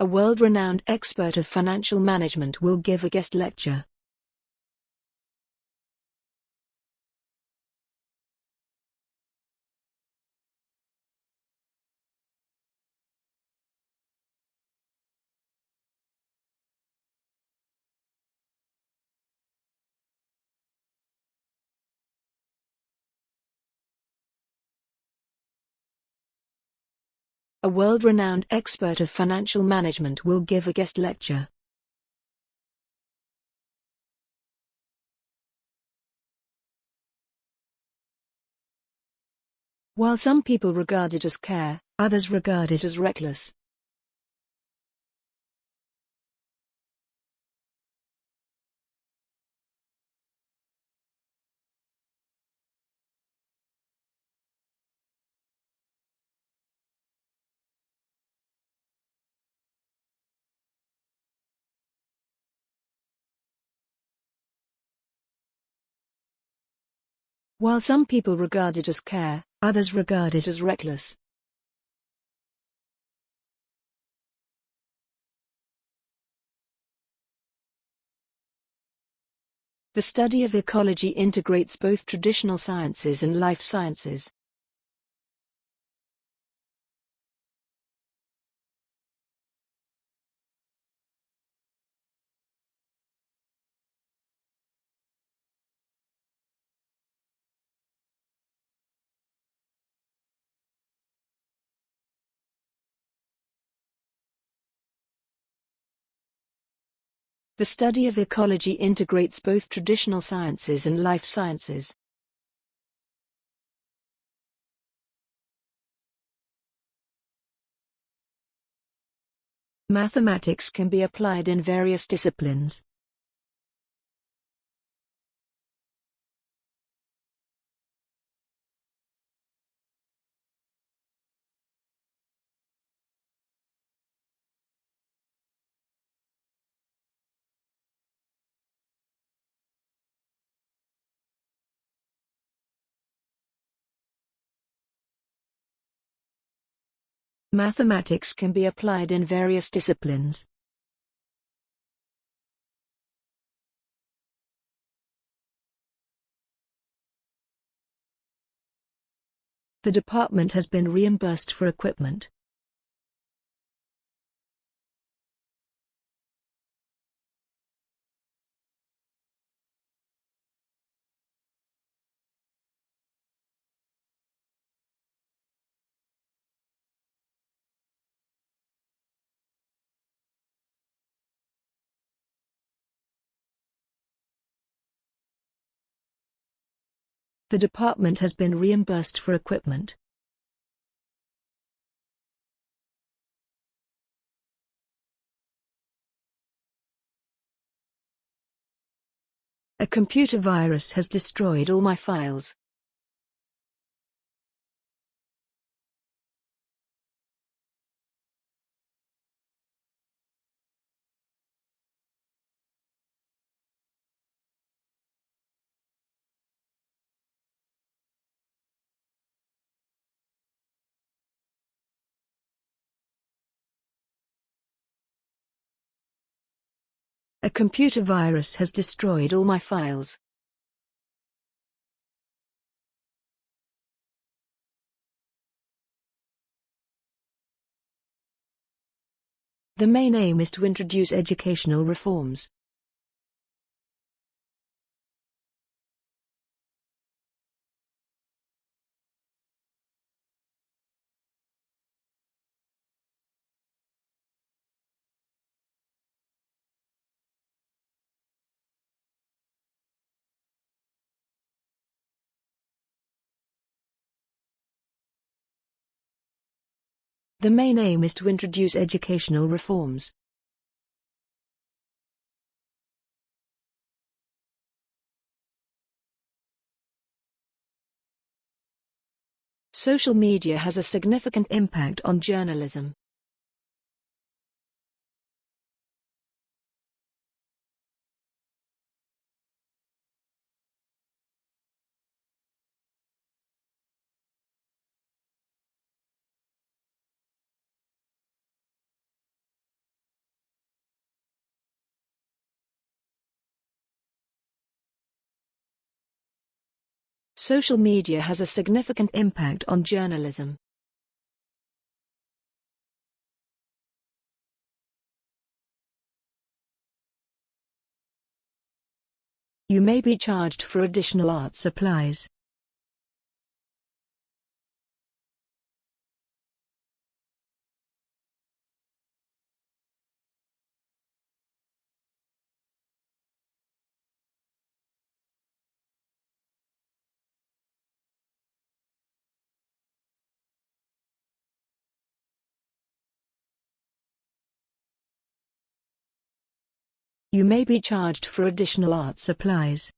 A world-renowned expert of financial management will give a guest lecture. A world-renowned expert of financial management will give a guest lecture. While some people regard it as care, others regard it as reckless. While some people regard it as care, others regard it as reckless. The study of ecology integrates both traditional sciences and life sciences. The study of ecology integrates both traditional sciences and life sciences. Mathematics can be applied in various disciplines. Mathematics can be applied in various disciplines. The department has been reimbursed for equipment. The department has been reimbursed for equipment. A computer virus has destroyed all my files. A computer virus has destroyed all my files. The main aim is to introduce educational reforms. The main aim is to introduce educational reforms. Social media has a significant impact on journalism. Social media has a significant impact on journalism. You may be charged for additional art supplies. You may be charged for additional art supplies.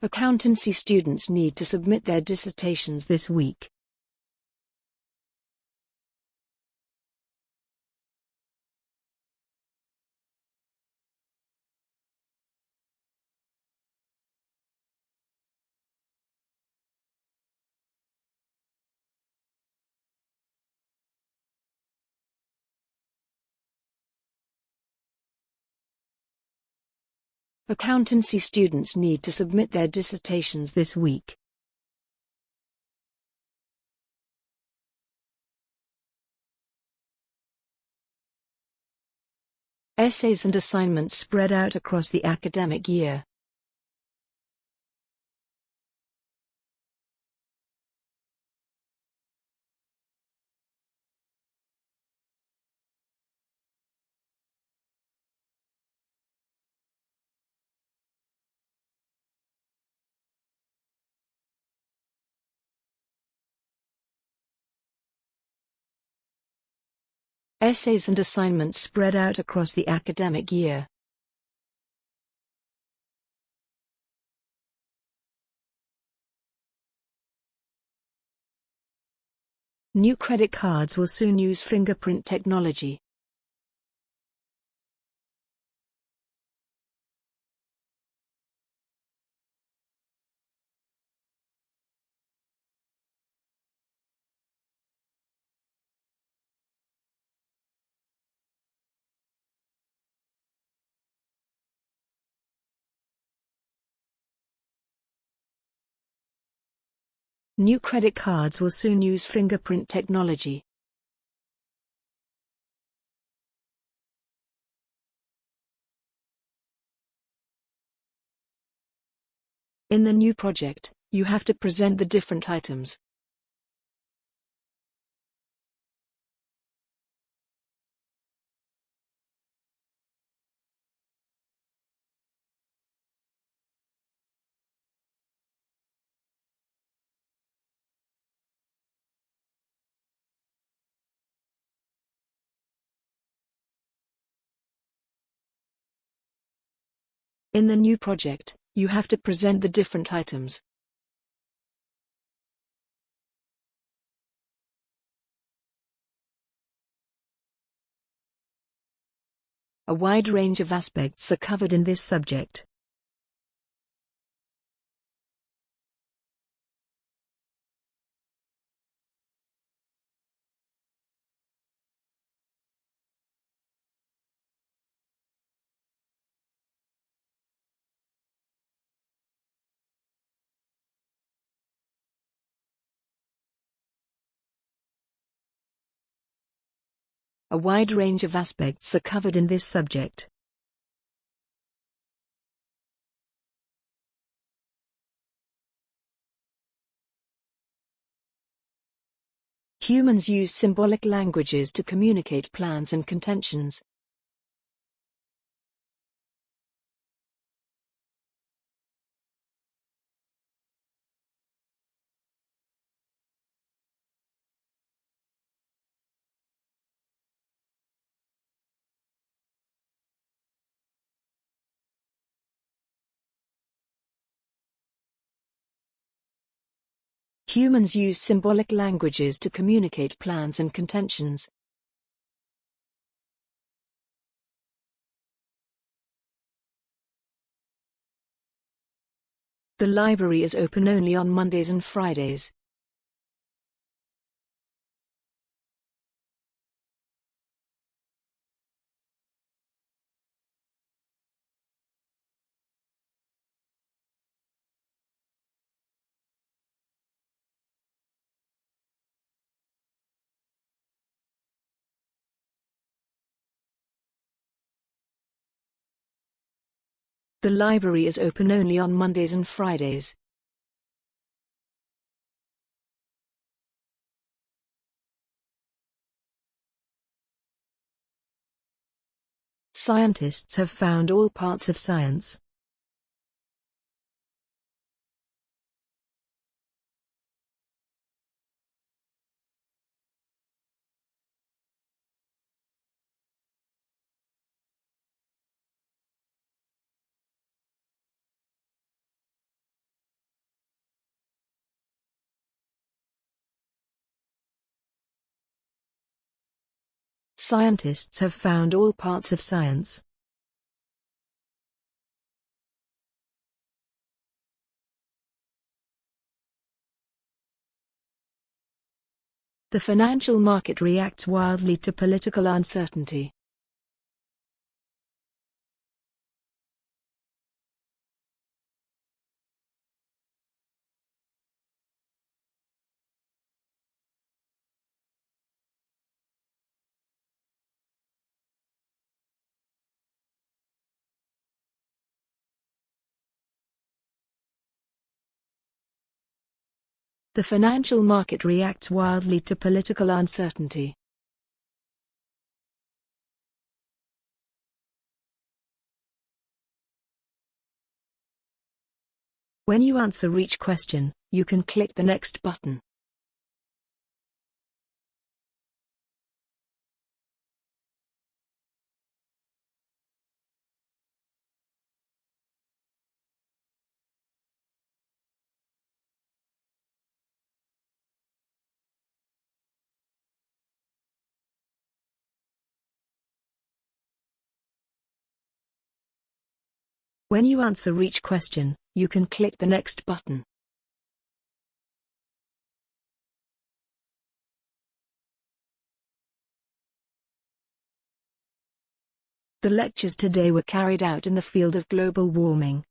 Accountancy students need to submit their dissertations this week. Accountancy students need to submit their dissertations this week. Essays and assignments spread out across the academic year. Essays and assignments spread out across the academic year. New credit cards will soon use fingerprint technology. New credit cards will soon use fingerprint technology. In the new project, you have to present the different items. In the new project, you have to present the different items. A wide range of aspects are covered in this subject. A wide range of aspects are covered in this subject. Humans use symbolic languages to communicate plans and contentions. Humans use symbolic languages to communicate plans and contentions. The library is open only on Mondays and Fridays. The library is open only on Mondays and Fridays. Scientists have found all parts of science. Scientists have found all parts of science. The financial market reacts wildly to political uncertainty. The financial market reacts wildly to political uncertainty. When you answer each question, you can click the next button. When you answer each question, you can click the next button. The lectures today were carried out in the field of global warming.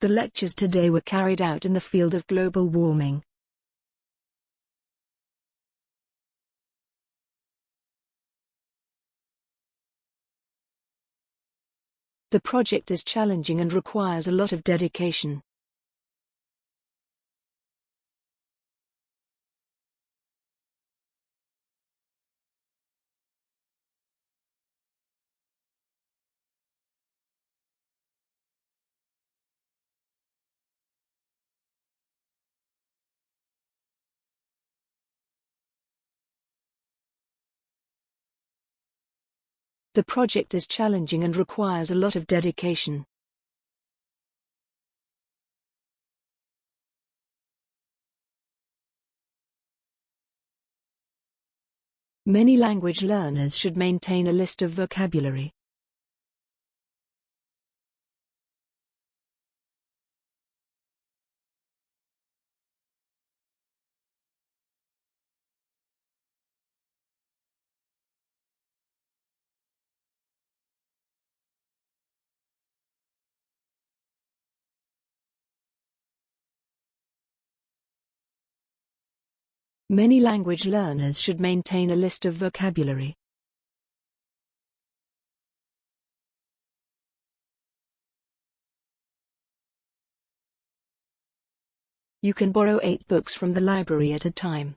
The lectures today were carried out in the field of global warming. The project is challenging and requires a lot of dedication. The project is challenging and requires a lot of dedication. Many language learners should maintain a list of vocabulary. Many language learners should maintain a list of vocabulary. You can borrow eight books from the library at a time.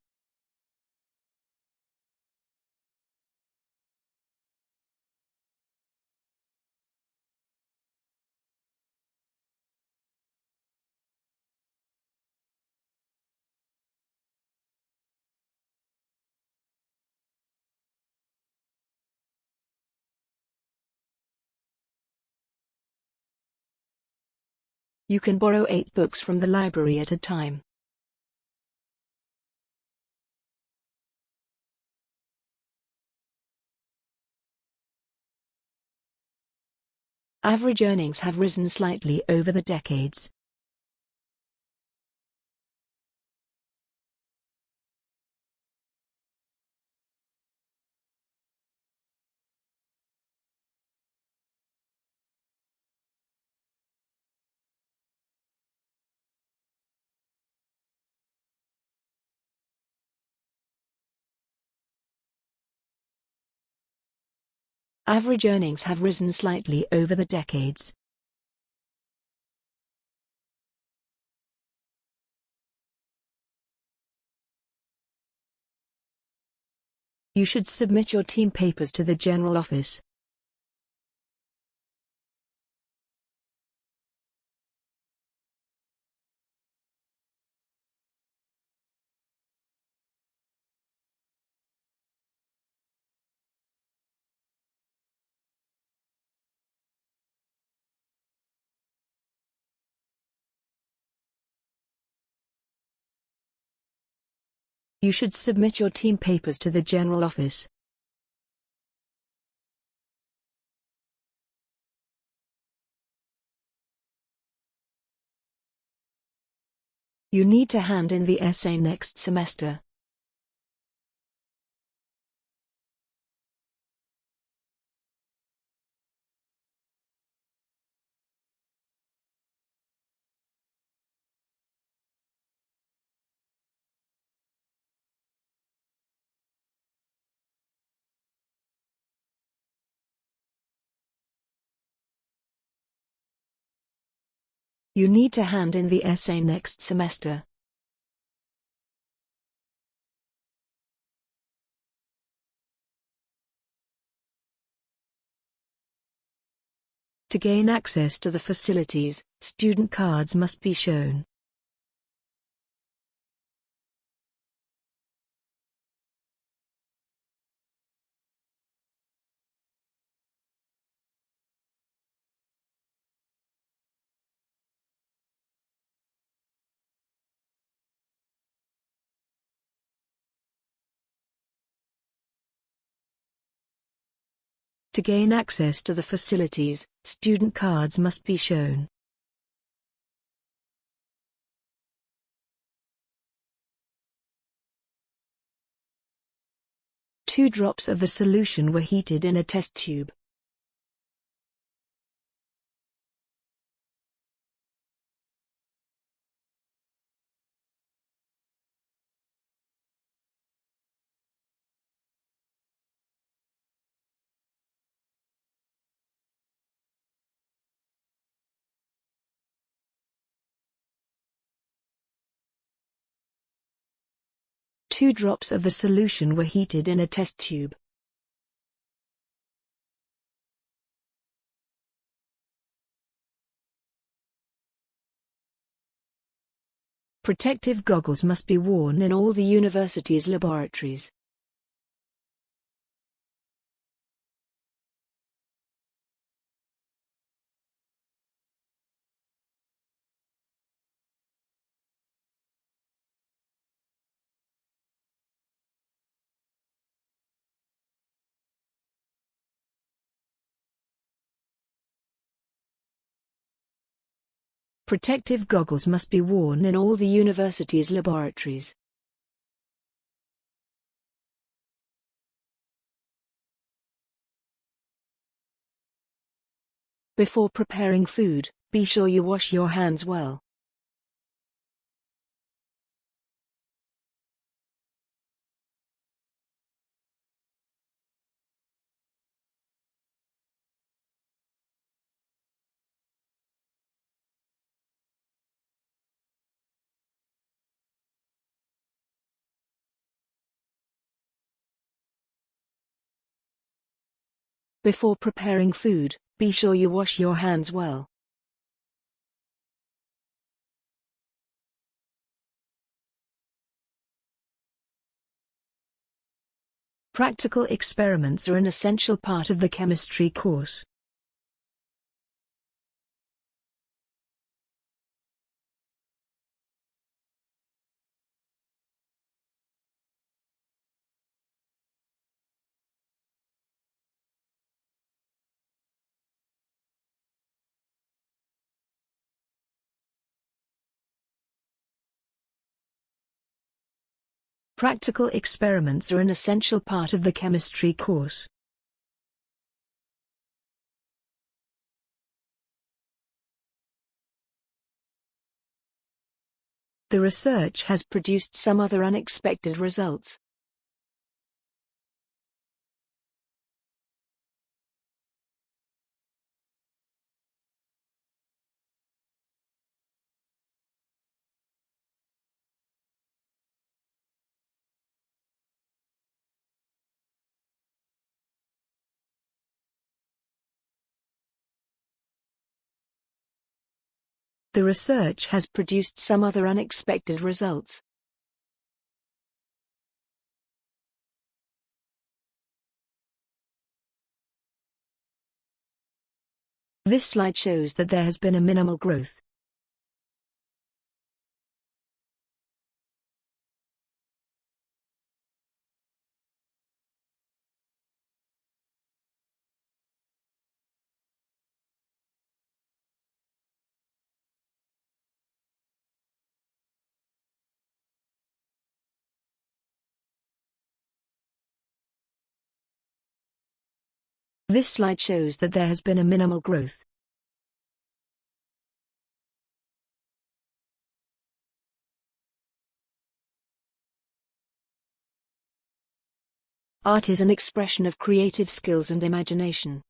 You can borrow eight books from the library at a time. Average earnings have risen slightly over the decades. Average earnings have risen slightly over the decades. You should submit your team papers to the General Office. You should submit your team papers to the General Office. You need to hand in the essay next semester. You need to hand in the essay next semester. To gain access to the facilities, student cards must be shown. To gain access to the facilities, student cards must be shown. Two drops of the solution were heated in a test tube. Two drops of the solution were heated in a test tube. Protective goggles must be worn in all the university's laboratories. Protective goggles must be worn in all the university's laboratories. Before preparing food, be sure you wash your hands well. Before preparing food, be sure you wash your hands well. Practical experiments are an essential part of the chemistry course. Practical experiments are an essential part of the chemistry course. The research has produced some other unexpected results. The research has produced some other unexpected results. This slide shows that there has been a minimal growth. This slide shows that there has been a minimal growth. Art is an expression of creative skills and imagination.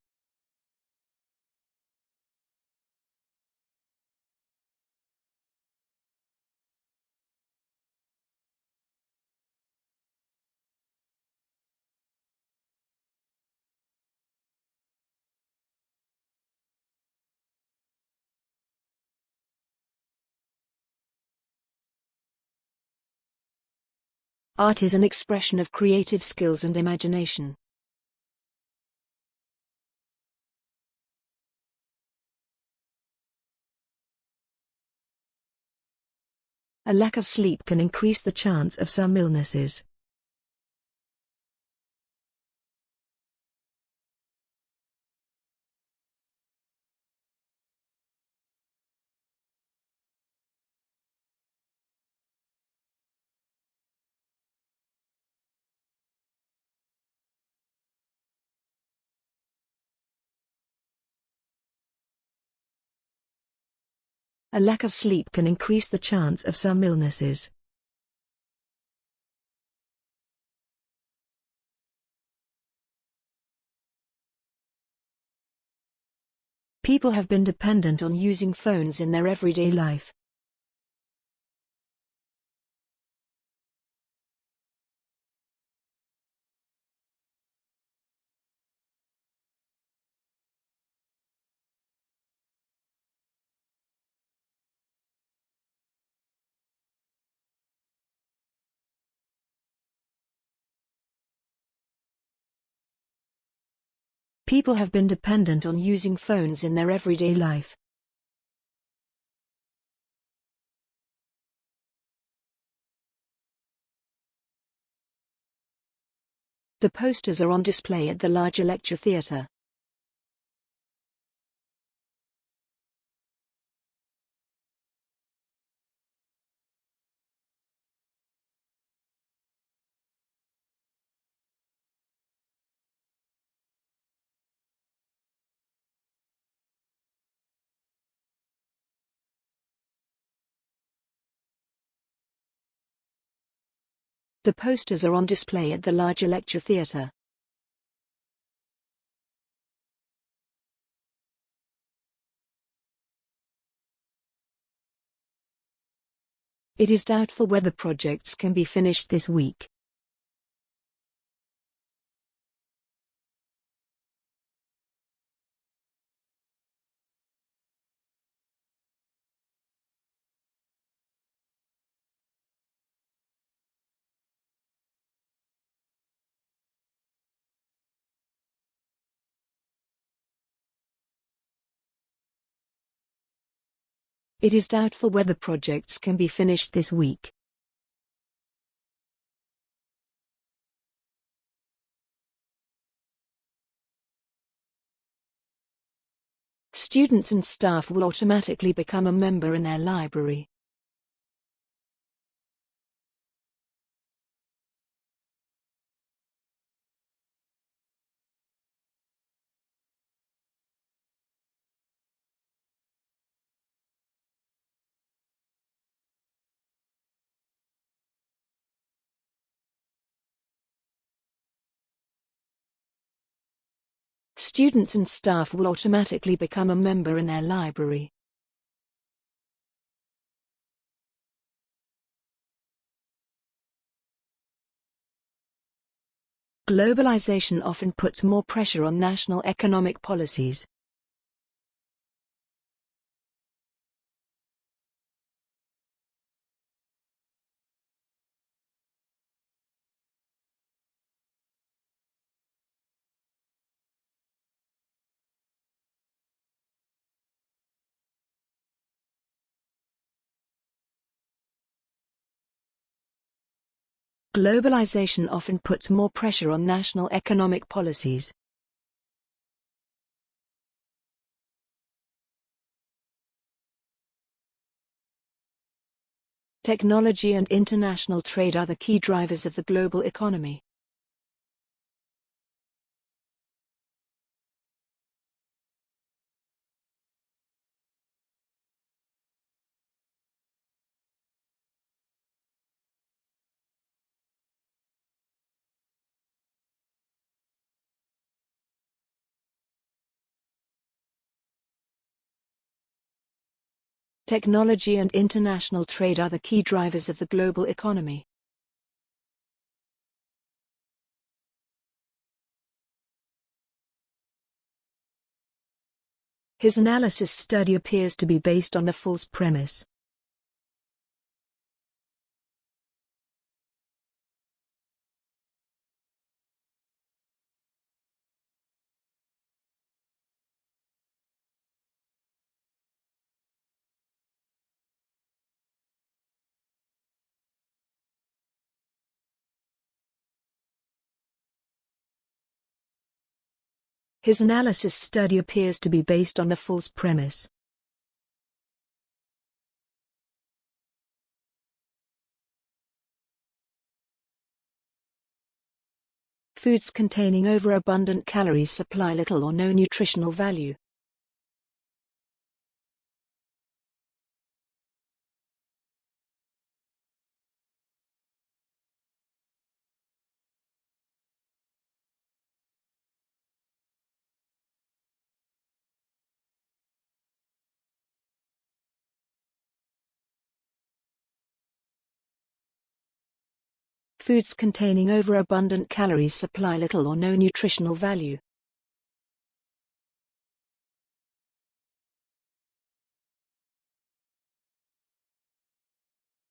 Art is an expression of creative skills and imagination. A lack of sleep can increase the chance of some illnesses. A lack of sleep can increase the chance of some illnesses. People have been dependent on using phones in their everyday life. People have been dependent on using phones in their everyday life. The posters are on display at the larger lecture theatre. The posters are on display at the larger lecture theatre. It is doubtful whether projects can be finished this week. It is doubtful whether projects can be finished this week. Students and staff will automatically become a member in their library. Students and staff will automatically become a member in their library. Globalization often puts more pressure on national economic policies. Globalization often puts more pressure on national economic policies. Technology and international trade are the key drivers of the global economy. Technology and international trade are the key drivers of the global economy. His analysis study appears to be based on the false premise. His analysis study appears to be based on the false premise. Foods containing overabundant calories supply little or no nutritional value. Foods containing overabundant calories supply little or no nutritional value.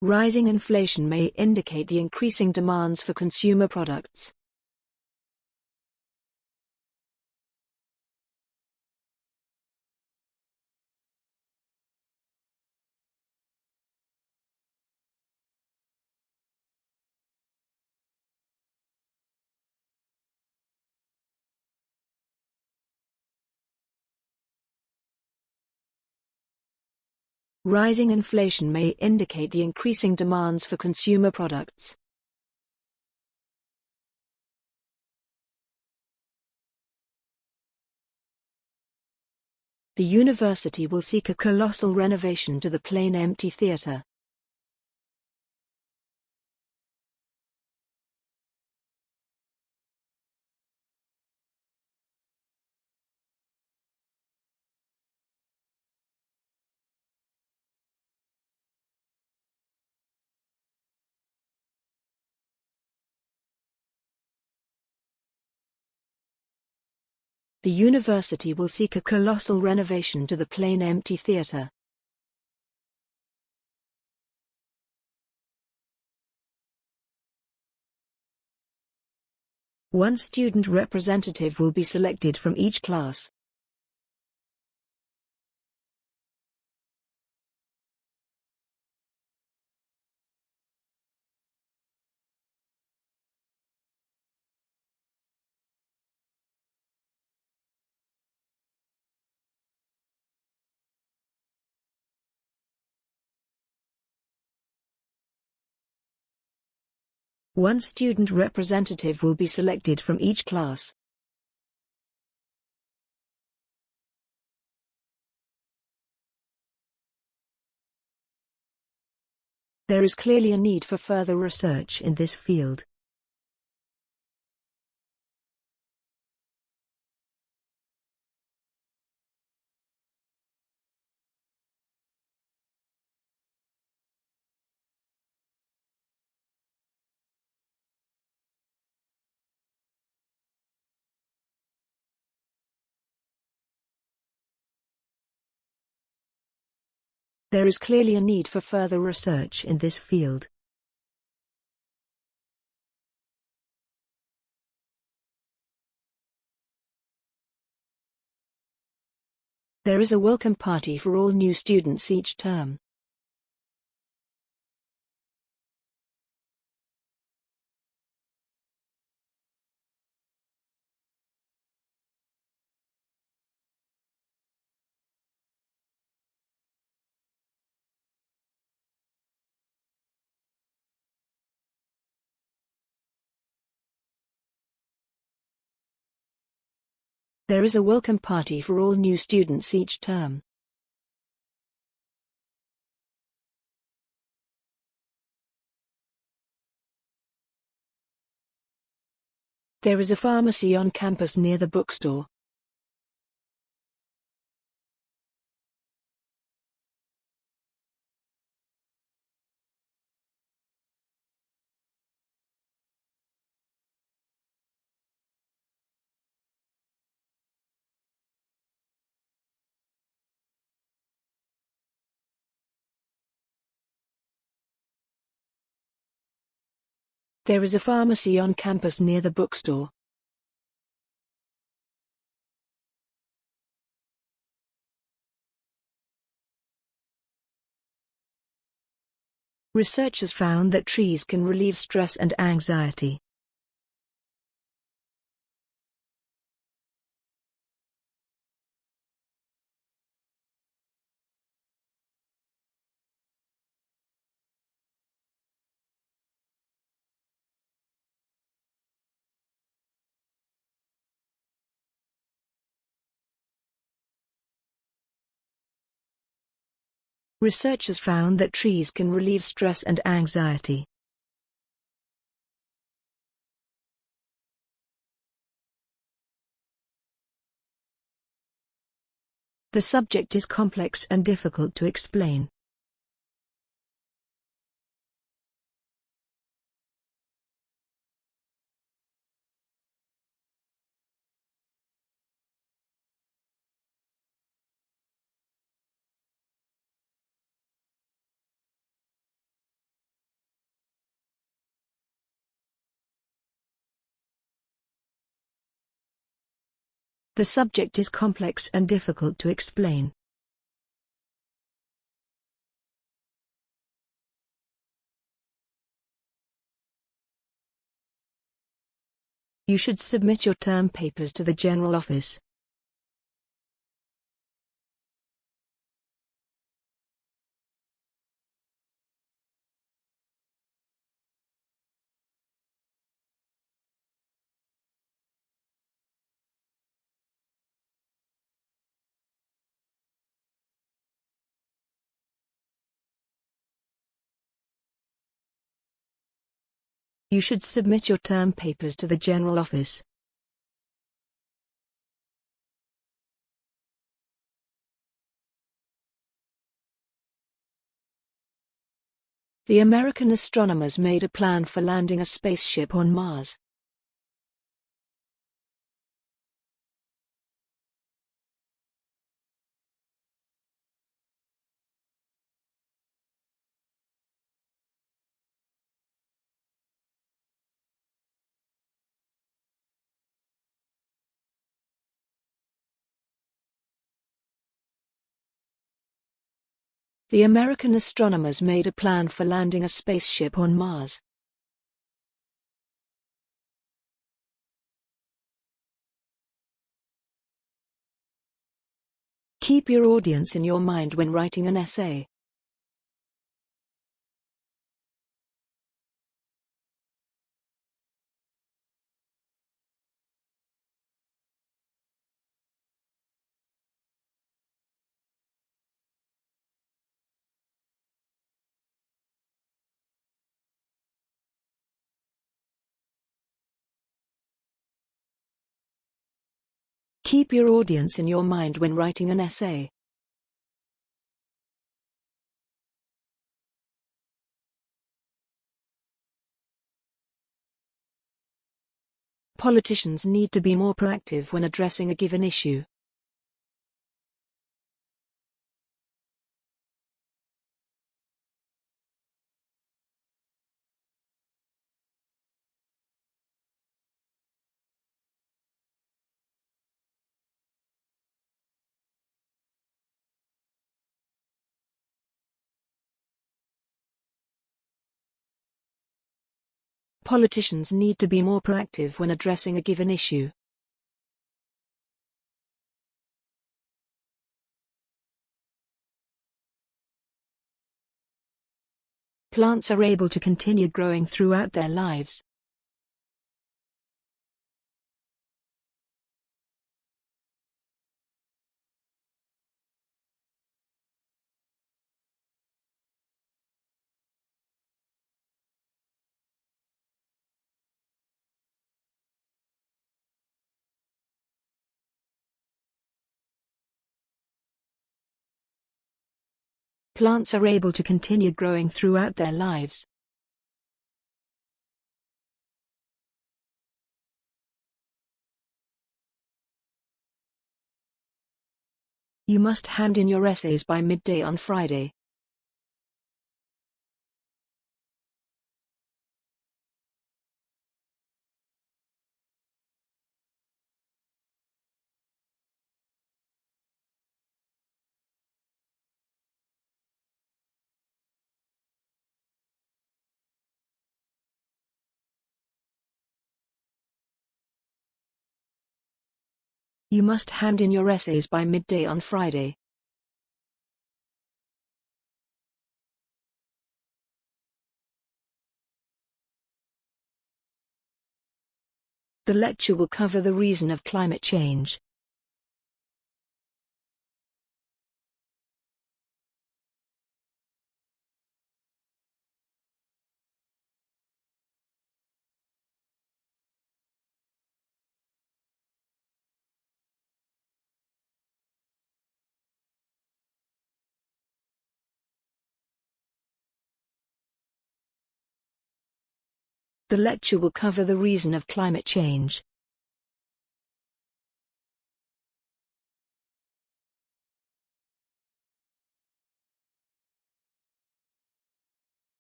Rising inflation may indicate the increasing demands for consumer products. Rising inflation may indicate the increasing demands for consumer products. The university will seek a colossal renovation to the plain empty theatre. The university will seek a colossal renovation to the plain empty theatre. One student representative will be selected from each class. One student representative will be selected from each class. There is clearly a need for further research in this field. There is clearly a need for further research in this field. There is a welcome party for all new students each term. There is a welcome party for all new students each term. There is a pharmacy on campus near the bookstore. There is a pharmacy on campus near the bookstore. Researchers found that trees can relieve stress and anxiety. Researchers found that trees can relieve stress and anxiety. The subject is complex and difficult to explain. The subject is complex and difficult to explain. You should submit your term papers to the General Office. You should submit your term papers to the General Office. The American astronomers made a plan for landing a spaceship on Mars. The American astronomers made a plan for landing a spaceship on Mars. Keep your audience in your mind when writing an essay. Keep your audience in your mind when writing an essay. Politicians need to be more proactive when addressing a given issue. Politicians need to be more proactive when addressing a given issue. Plants are able to continue growing throughout their lives. Plants are able to continue growing throughout their lives. You must hand in your essays by midday on Friday. You must hand in your essays by midday on Friday. The lecture will cover the reason of climate change. The lecture will cover the reason of climate change.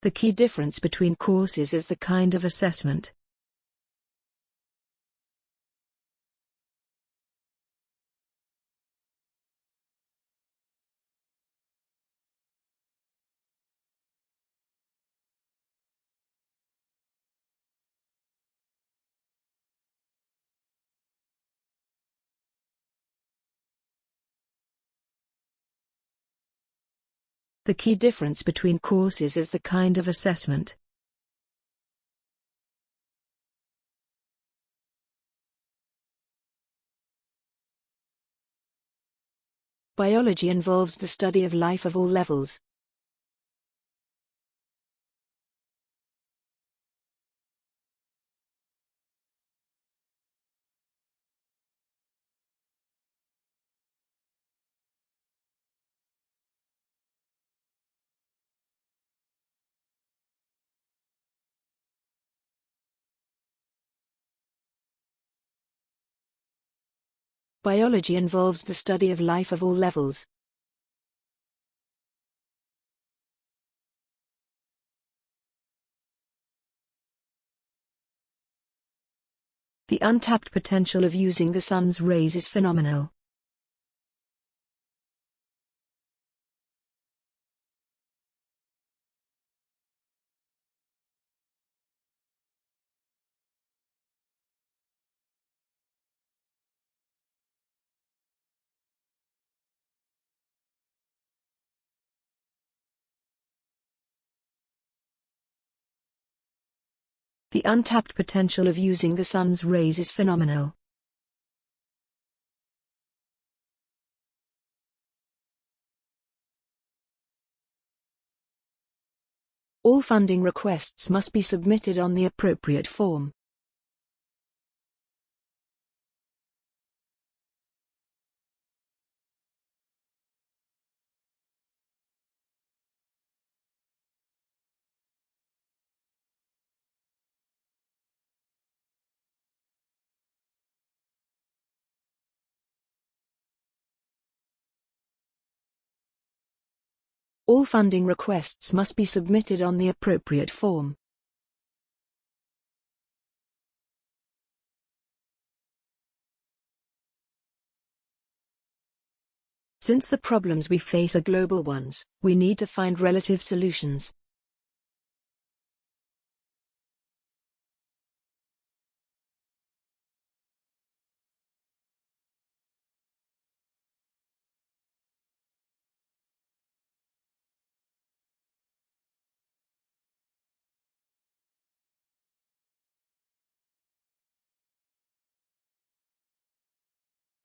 The key difference between courses is the kind of assessment. The key difference between courses is the kind of assessment. Biology involves the study of life of all levels. Biology involves the study of life of all levels. The untapped potential of using the sun's rays is phenomenal. The untapped potential of using the sun's rays is phenomenal. All funding requests must be submitted on the appropriate form. All funding requests must be submitted on the appropriate form. Since the problems we face are global ones, we need to find relative solutions.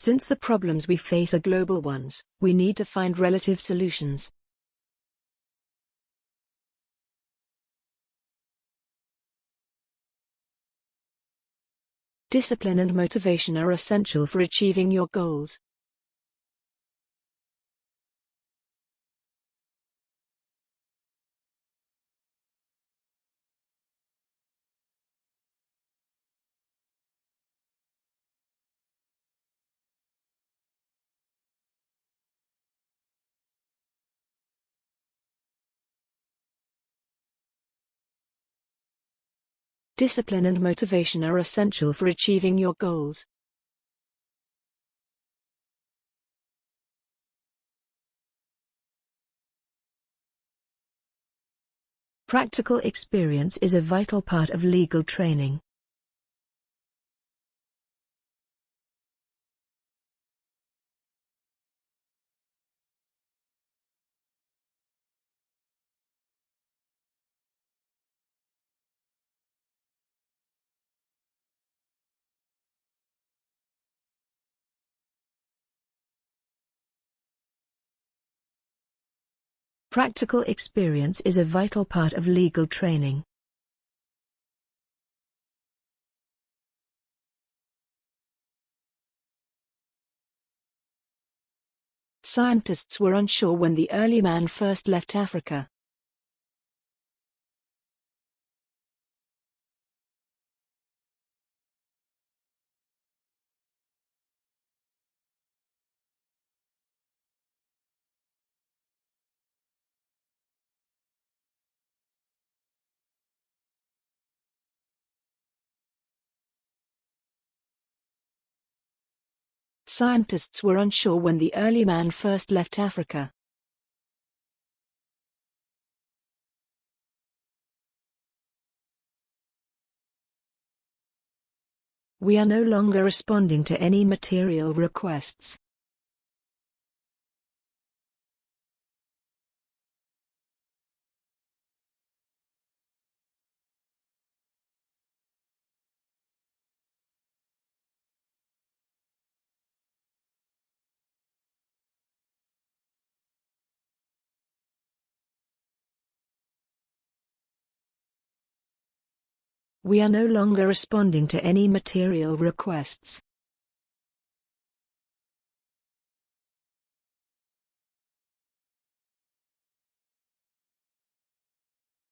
Since the problems we face are global ones, we need to find relative solutions. Discipline and motivation are essential for achieving your goals. Discipline and motivation are essential for achieving your goals. Practical experience is a vital part of legal training. Practical experience is a vital part of legal training. Scientists were unsure when the early man first left Africa. Scientists were unsure when the early man first left Africa. We are no longer responding to any material requests. We are no longer responding to any material requests.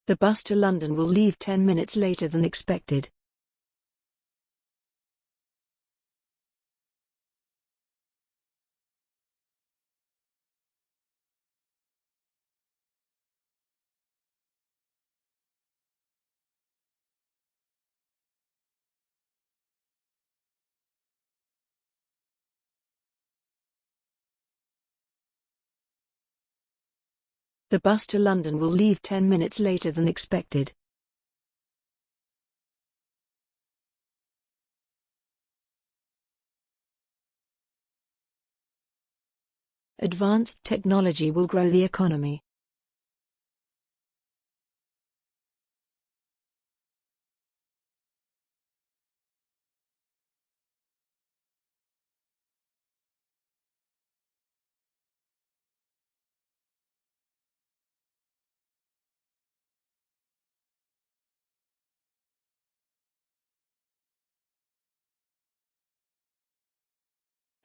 The bus to London will leave 10 minutes later than expected. The bus to London will leave 10 minutes later than expected. Advanced technology will grow the economy.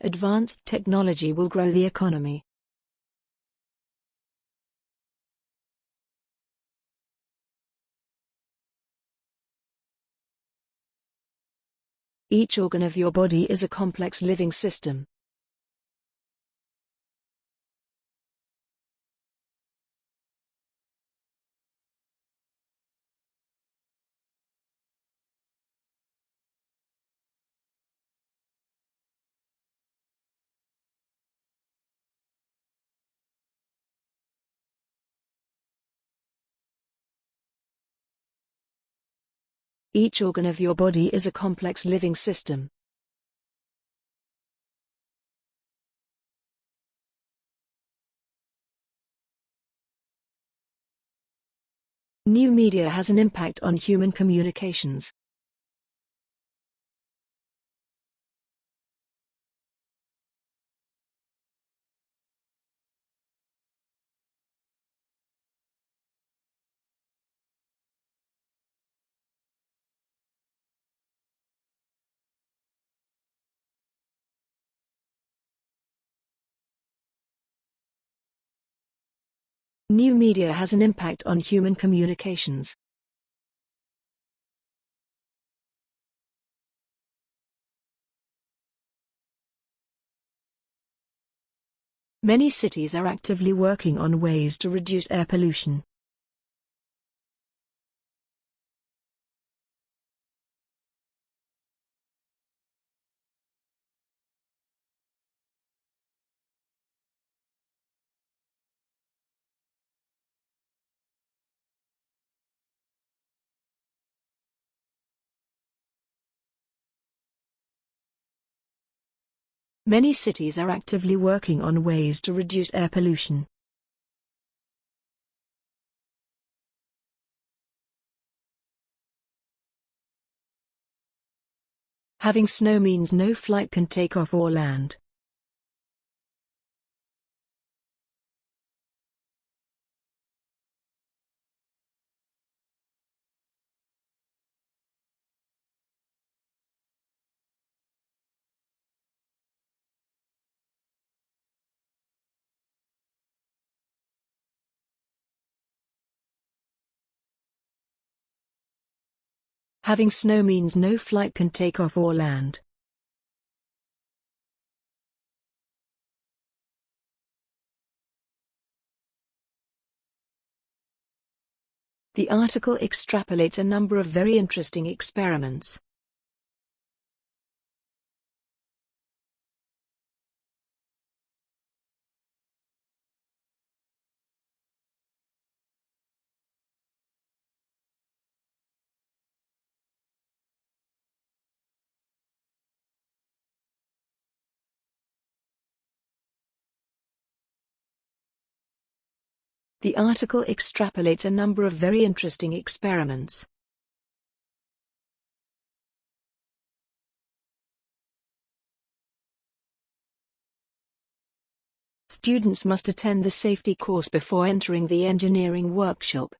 Advanced technology will grow the economy. Each organ of your body is a complex living system. Each organ of your body is a complex living system. New media has an impact on human communications. New media has an impact on human communications. Many cities are actively working on ways to reduce air pollution. Many cities are actively working on ways to reduce air pollution. Having snow means no flight can take off or land. Having snow means no flight can take off or land. The article extrapolates a number of very interesting experiments. The article extrapolates a number of very interesting experiments. Students must attend the safety course before entering the engineering workshop.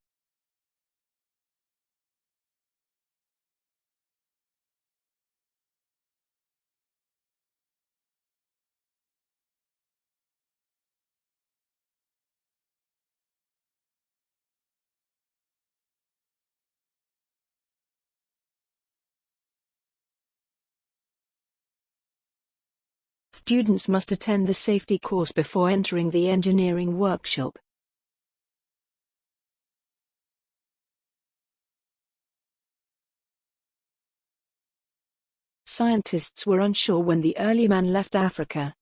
Students must attend the safety course before entering the engineering workshop. Scientists were unsure when the early man left Africa.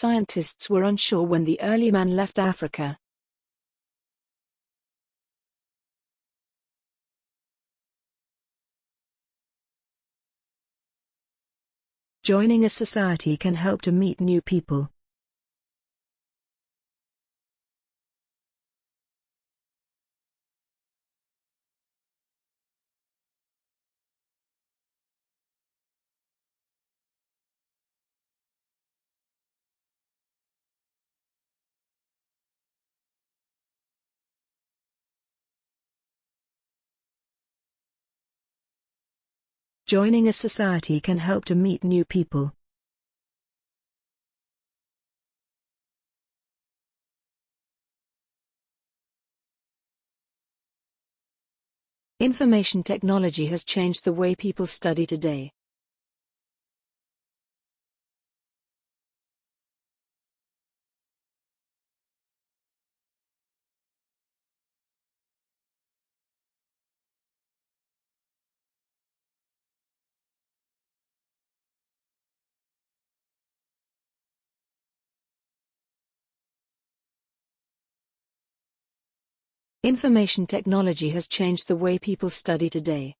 Scientists were unsure when the early man left Africa. Joining a society can help to meet new people. Joining a society can help to meet new people. Information technology has changed the way people study today. Information technology has changed the way people study today.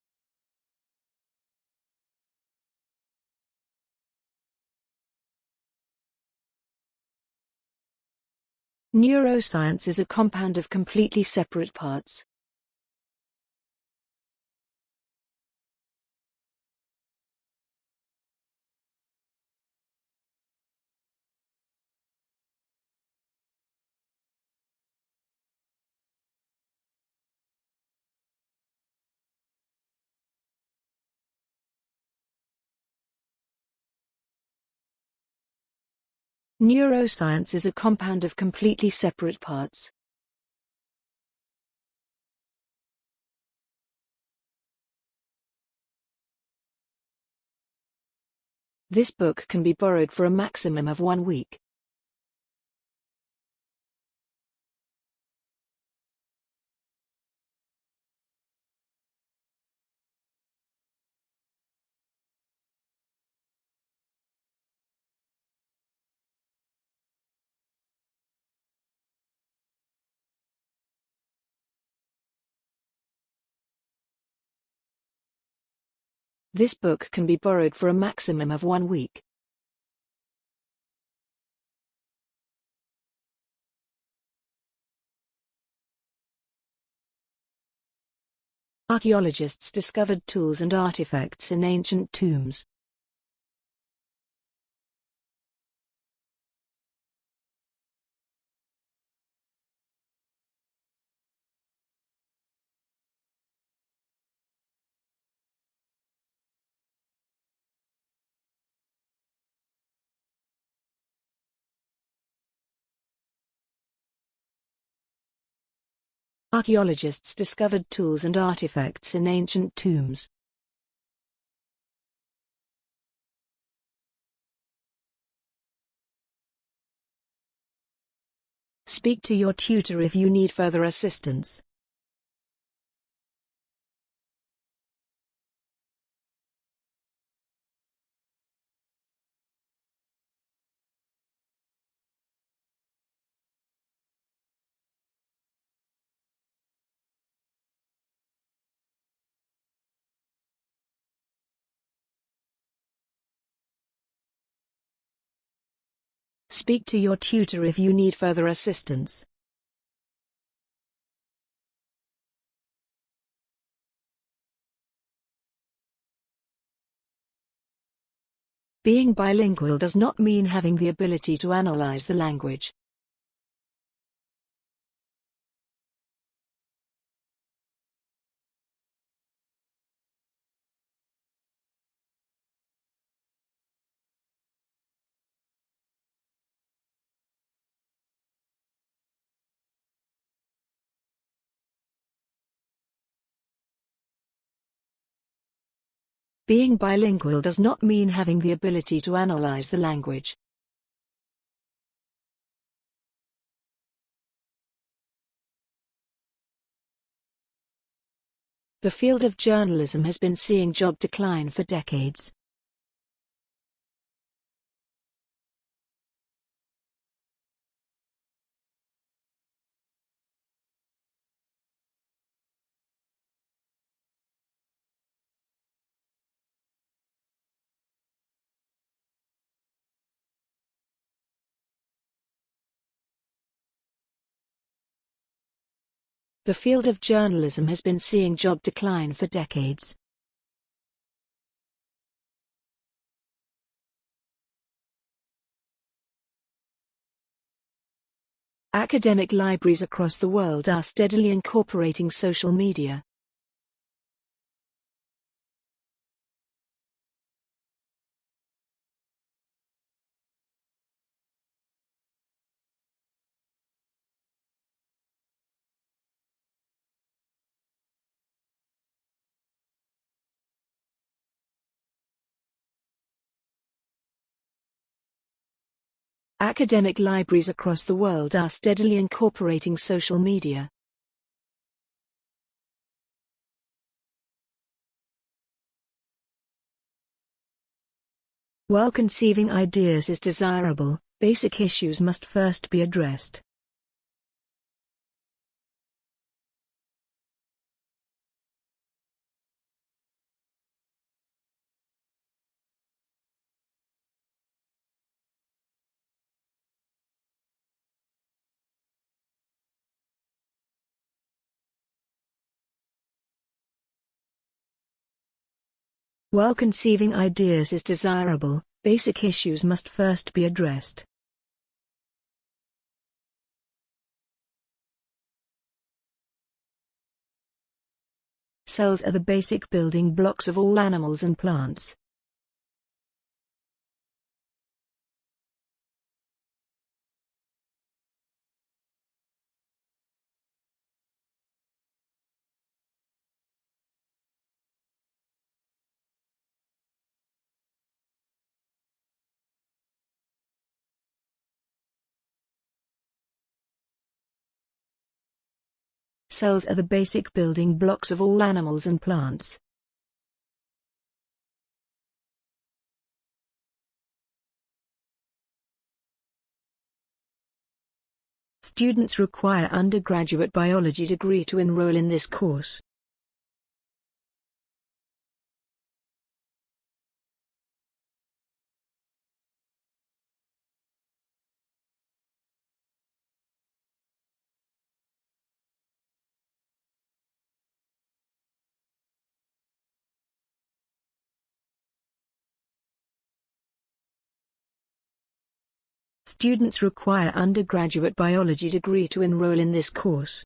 Neuroscience is a compound of completely separate parts. Neuroscience is a compound of completely separate parts. This book can be borrowed for a maximum of one week. This book can be borrowed for a maximum of one week. Archaeologists discovered tools and artifacts in ancient tombs. Archaeologists discovered tools and artifacts in ancient tombs. Speak to your tutor if you need further assistance. Speak to your tutor if you need further assistance. Being bilingual does not mean having the ability to analyze the language. Being bilingual does not mean having the ability to analyze the language. The field of journalism has been seeing job decline for decades. The field of journalism has been seeing job decline for decades. Academic libraries across the world are steadily incorporating social media. Academic libraries across the world are steadily incorporating social media. While conceiving ideas is desirable, basic issues must first be addressed. While conceiving ideas is desirable, basic issues must first be addressed. Cells are the basic building blocks of all animals and plants. Cells are the basic building blocks of all animals and plants. Students require undergraduate biology degree to enroll in this course. Students require undergraduate biology degree to enroll in this course.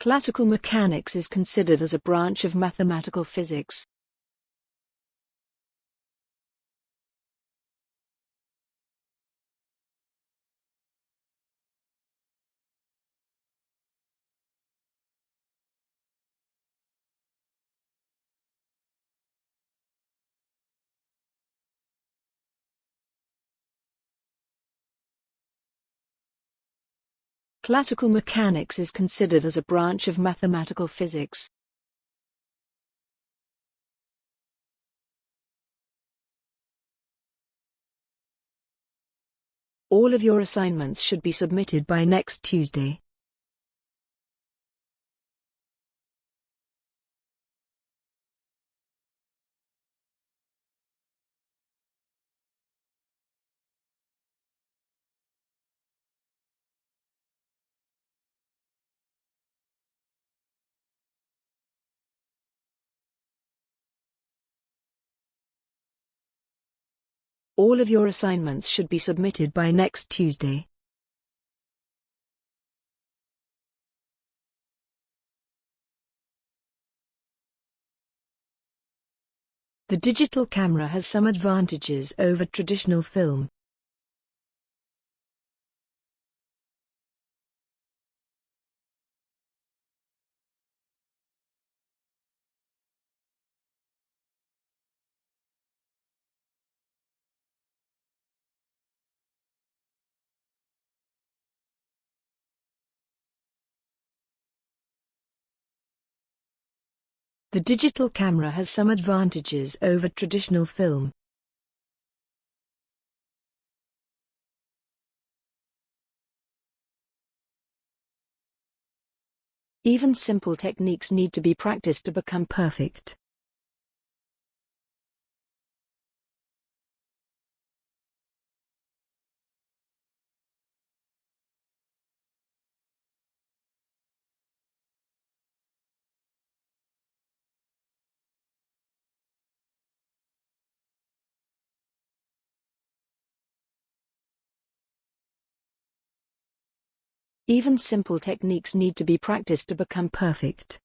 Classical mechanics is considered as a branch of mathematical physics. Classical mechanics is considered as a branch of mathematical physics. All of your assignments should be submitted by next Tuesday. All of your assignments should be submitted by next Tuesday. The digital camera has some advantages over traditional film. The digital camera has some advantages over traditional film. Even simple techniques need to be practiced to become perfect. Even simple techniques need to be practiced to become perfect.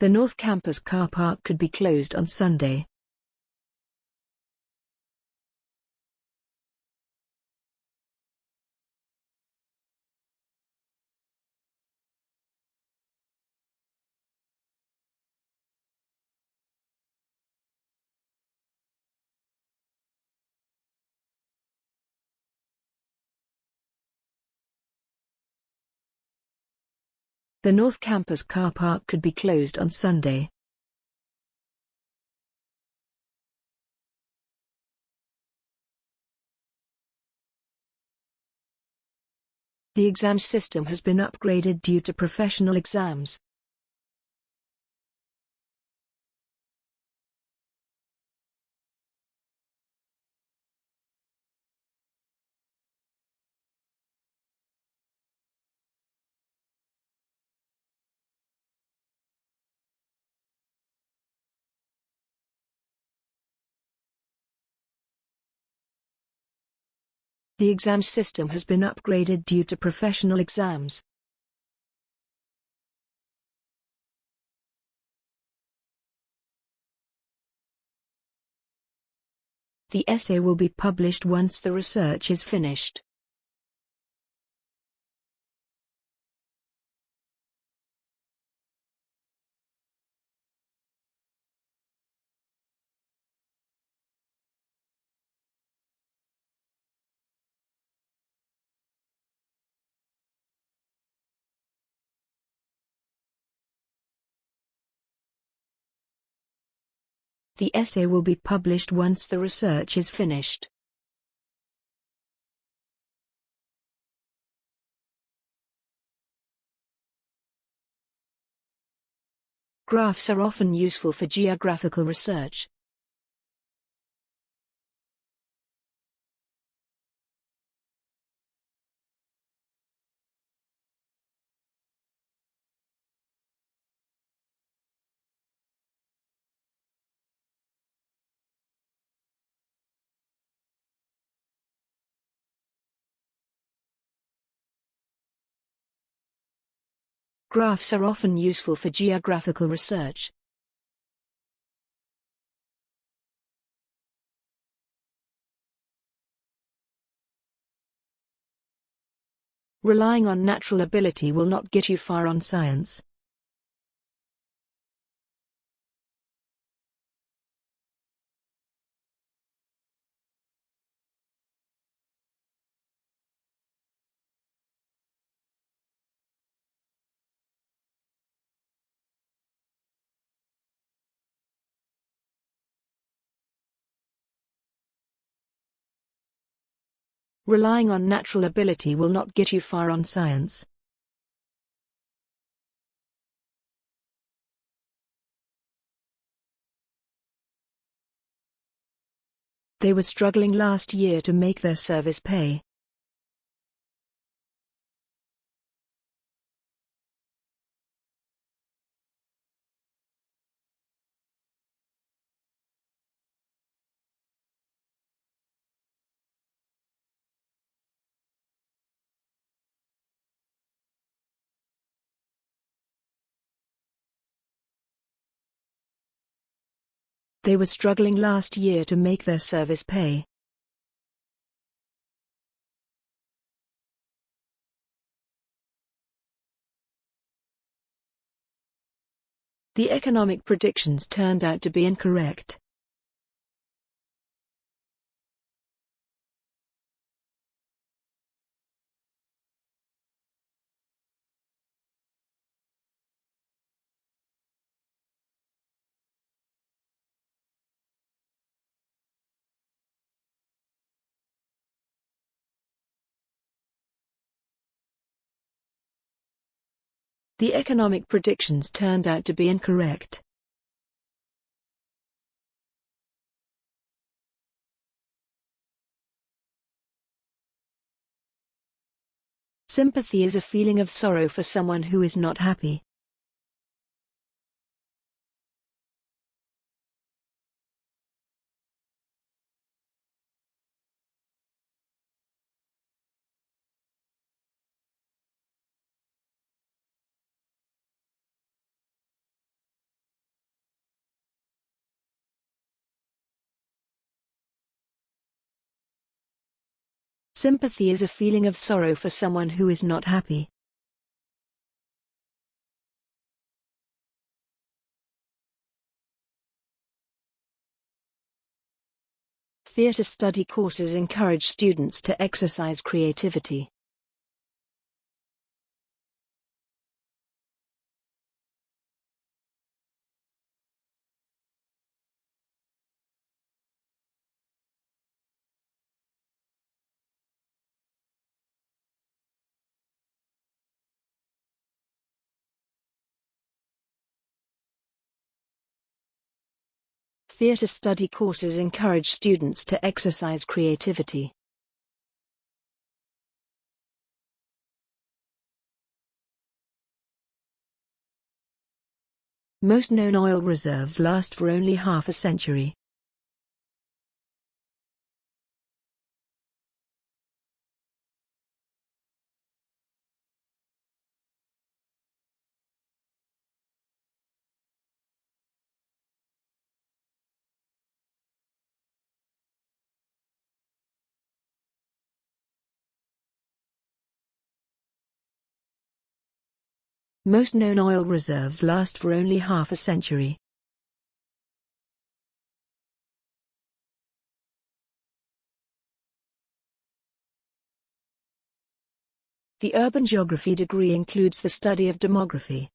The North Campus car park could be closed on Sunday. The North Campus car park could be closed on Sunday. The exam system has been upgraded due to professional exams. The exam system has been upgraded due to professional exams. The essay will be published once the research is finished. The essay will be published once the research is finished. Graphs are often useful for geographical research. Graphs are often useful for geographical research. Relying on natural ability will not get you far on science. Relying on natural ability will not get you far on science. They were struggling last year to make their service pay. They were struggling last year to make their service pay. The economic predictions turned out to be incorrect. The economic predictions turned out to be incorrect. Sympathy is a feeling of sorrow for someone who is not happy. Sympathy is a feeling of sorrow for someone who is not happy. Theatre study courses encourage students to exercise creativity. Theatre study courses encourage students to exercise creativity. Most known oil reserves last for only half a century. Most known oil reserves last for only half a century. The urban geography degree includes the study of demography.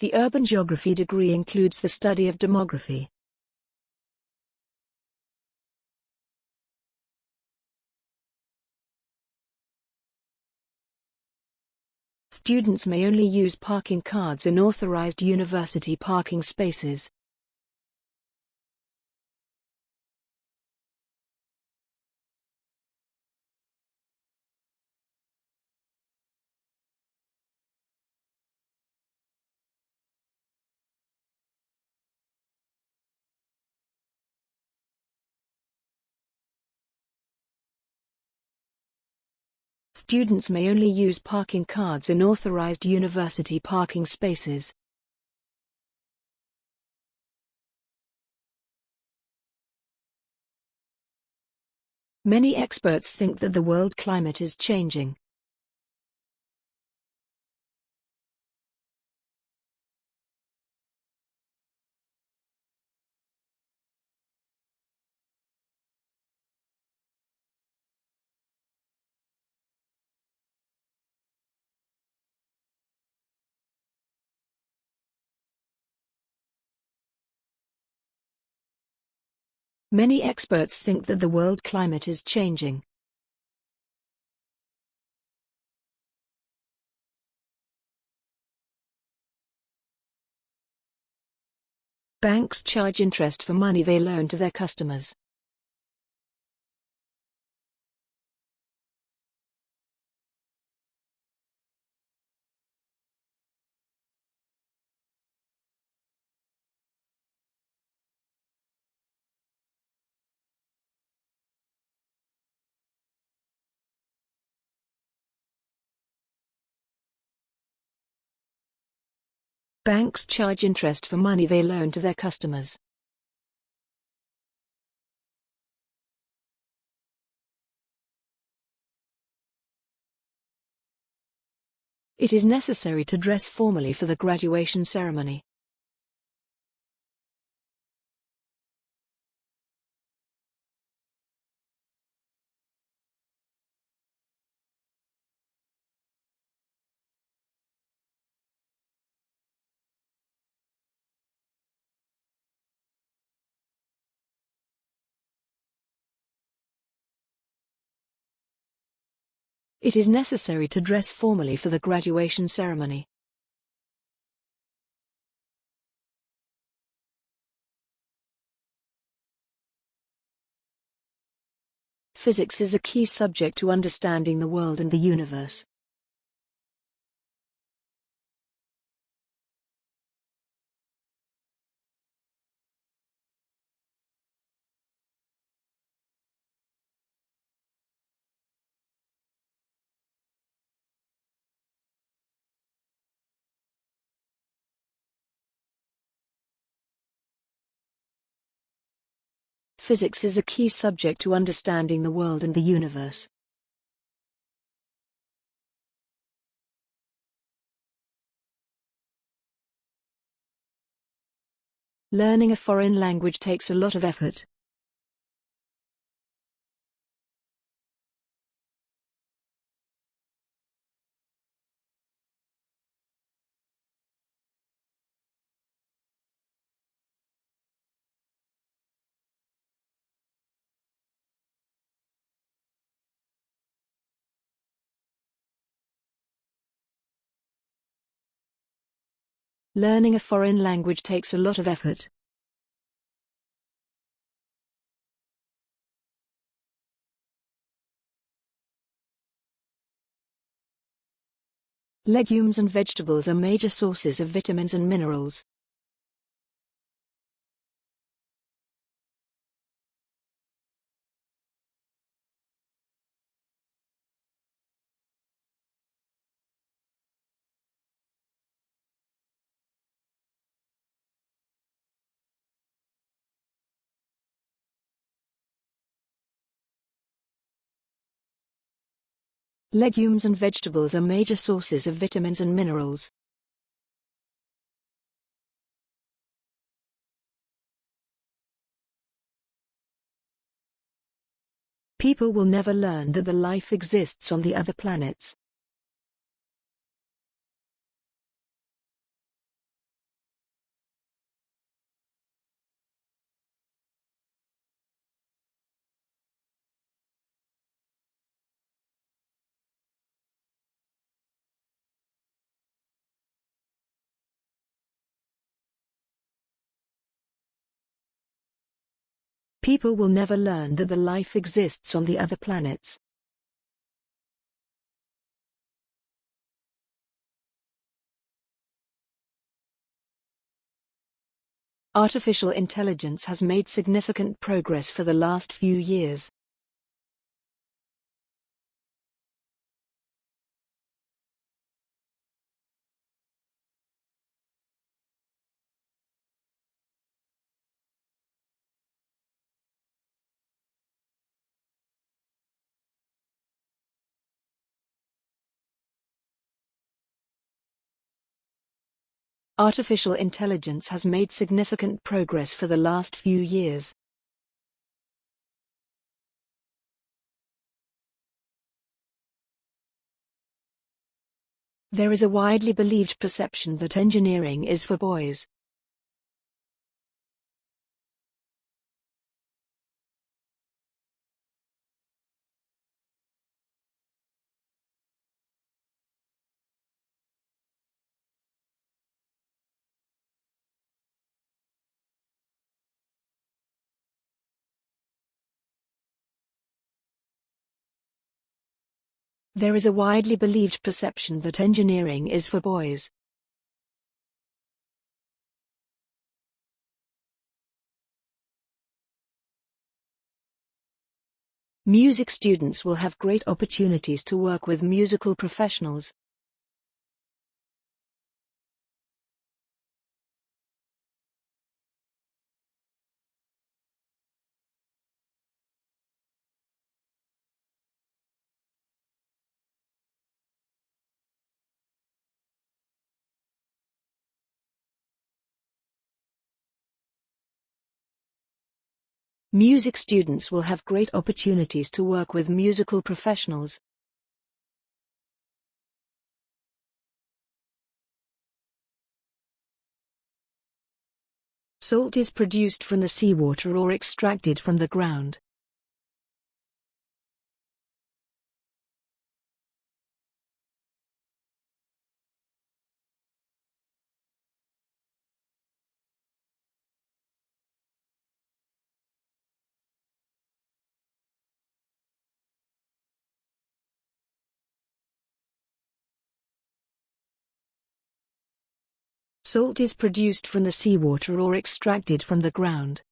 The urban geography degree includes the study of demography. Students may only use parking cards in authorized university parking spaces. Students may only use parking cards in authorized university parking spaces. Many experts think that the world climate is changing. Many experts think that the world climate is changing. Banks charge interest for money they loan to their customers. Banks charge interest for money they loan to their customers. It is necessary to dress formally for the graduation ceremony. It is necessary to dress formally for the graduation ceremony. Physics is a key subject to understanding the world and the universe. Physics is a key subject to understanding the world and the universe. Learning a foreign language takes a lot of effort. Learning a foreign language takes a lot of effort. Legumes and vegetables are major sources of vitamins and minerals. Legumes and vegetables are major sources of vitamins and minerals. People will never learn that the life exists on the other planets. People will never learn that the life exists on the other planets. Artificial intelligence has made significant progress for the last few years. Artificial intelligence has made significant progress for the last few years. There is a widely believed perception that engineering is for boys. There is a widely believed perception that engineering is for boys. Music students will have great opportunities to work with musical professionals. Music students will have great opportunities to work with musical professionals. Salt is produced from the seawater or extracted from the ground. Salt is produced from the seawater or extracted from the ground.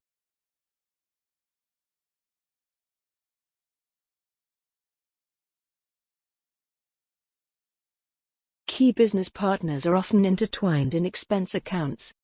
Key business partners are often intertwined in expense accounts.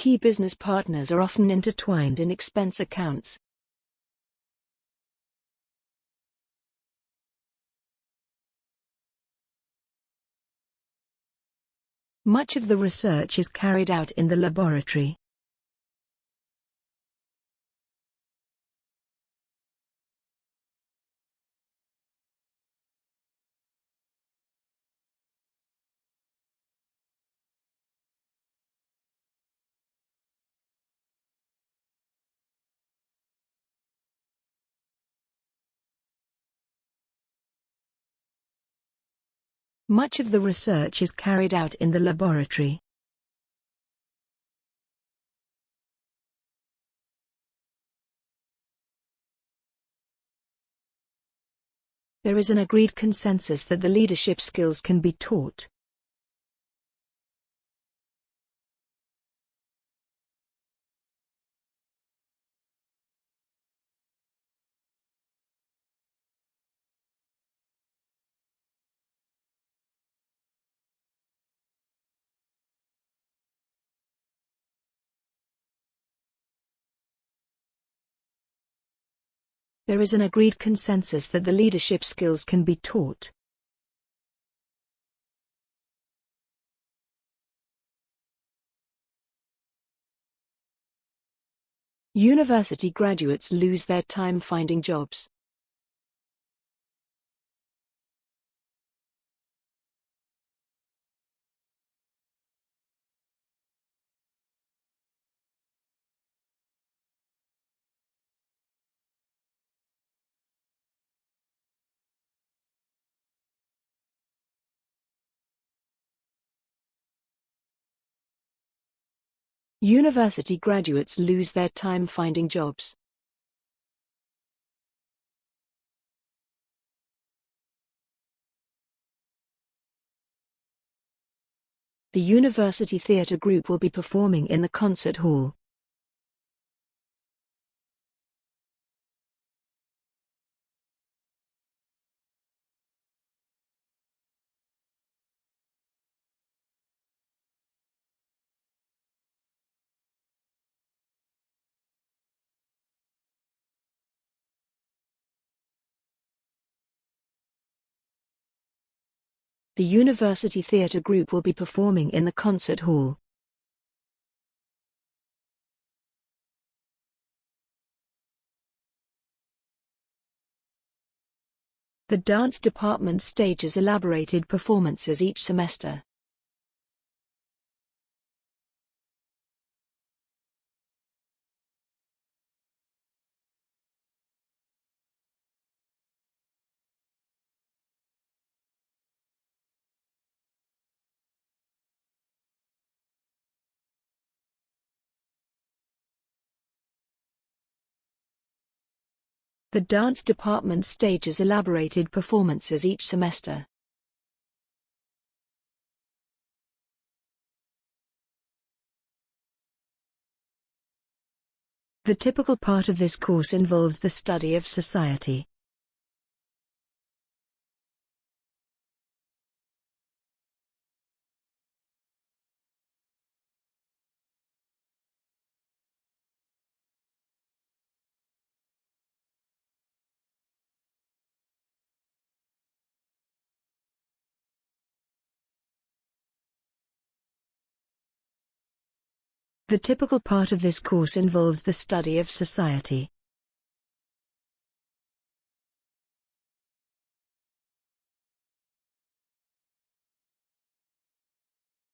Key business partners are often intertwined in expense accounts. Much of the research is carried out in the laboratory. Much of the research is carried out in the laboratory. There is an agreed consensus that the leadership skills can be taught. There is an agreed consensus that the leadership skills can be taught. University graduates lose their time finding jobs. University graduates lose their time finding jobs. The University Theatre Group will be performing in the concert hall. The University Theatre Group will be performing in the concert hall. The dance department stages elaborated performances each semester. The dance department stages elaborated performances each semester. The typical part of this course involves the study of society. The typical part of this course involves the study of society.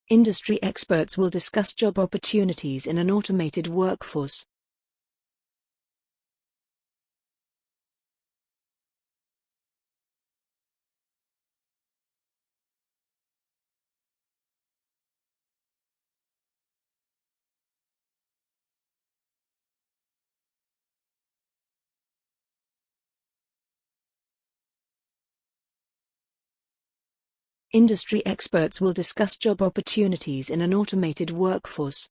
Industry experts will discuss job opportunities in an automated workforce. Industry experts will discuss job opportunities in an automated workforce.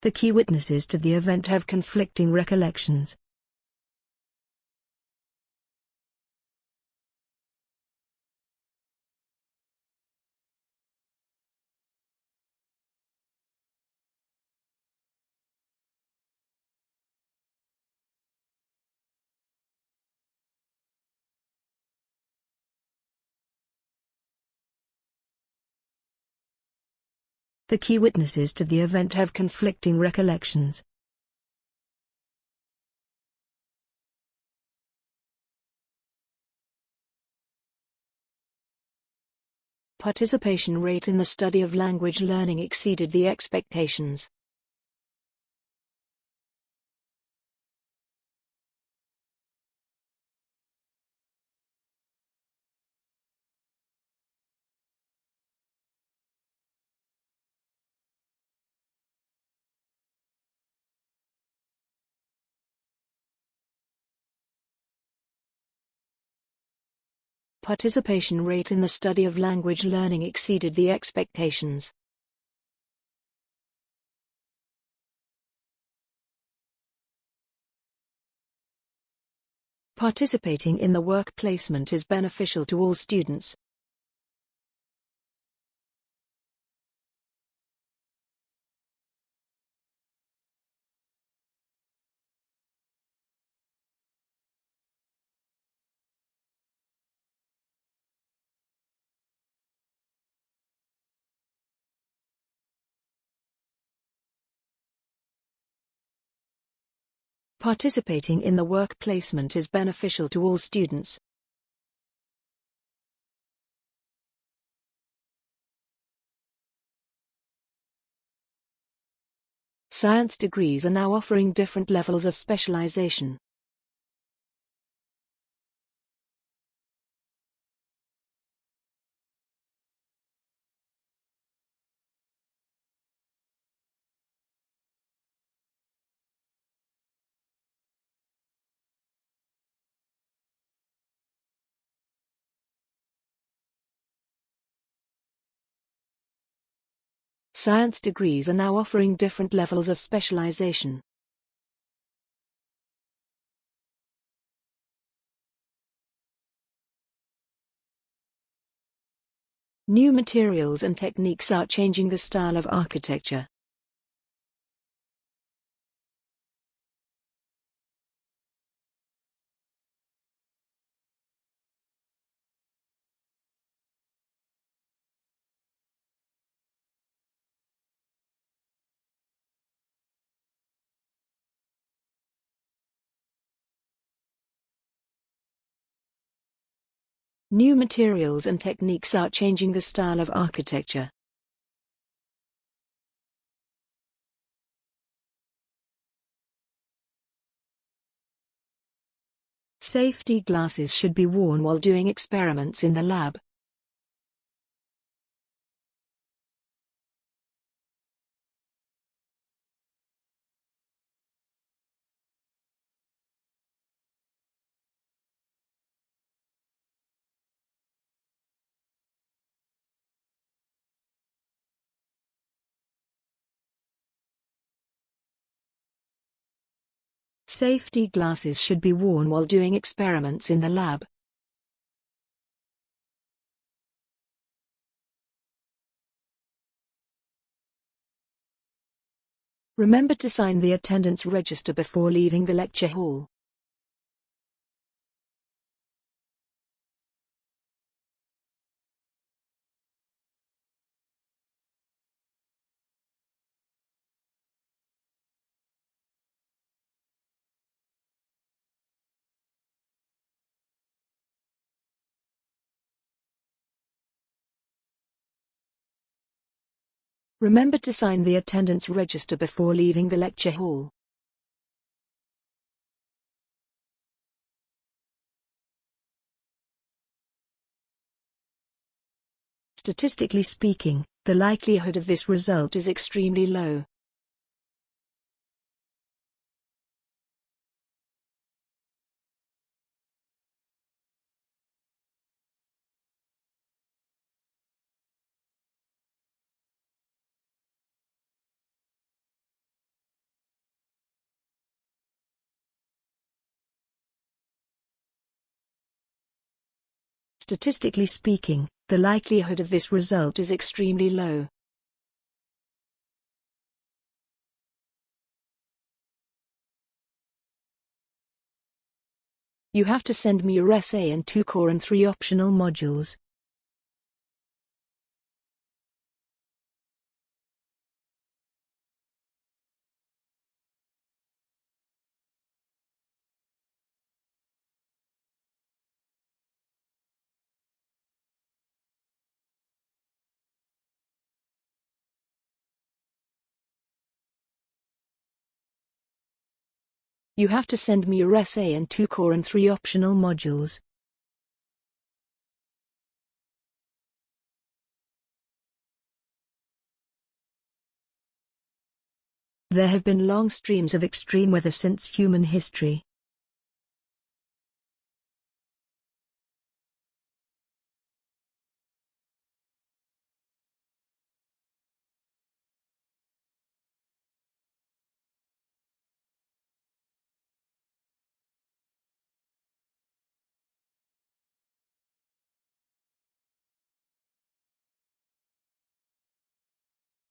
The key witnesses to the event have conflicting recollections. The key witnesses to the event have conflicting recollections. Participation rate in the study of language learning exceeded the expectations. Participation rate in the study of language learning exceeded the expectations. Participating in the work placement is beneficial to all students. Participating in the work placement is beneficial to all students. Science degrees are now offering different levels of specialization. Science degrees are now offering different levels of specialization. New materials and techniques are changing the style of architecture. New materials and techniques are changing the style of architecture. Safety glasses should be worn while doing experiments in the lab. Safety glasses should be worn while doing experiments in the lab. Remember to sign the attendance register before leaving the lecture hall. Remember to sign the attendance register before leaving the lecture hall. Statistically speaking, the likelihood of this result is extremely low. Statistically speaking, the likelihood of this result is extremely low. You have to send me your essay and two core and three optional modules. You have to send me your essay and two core and three optional modules. There have been long streams of extreme weather since human history.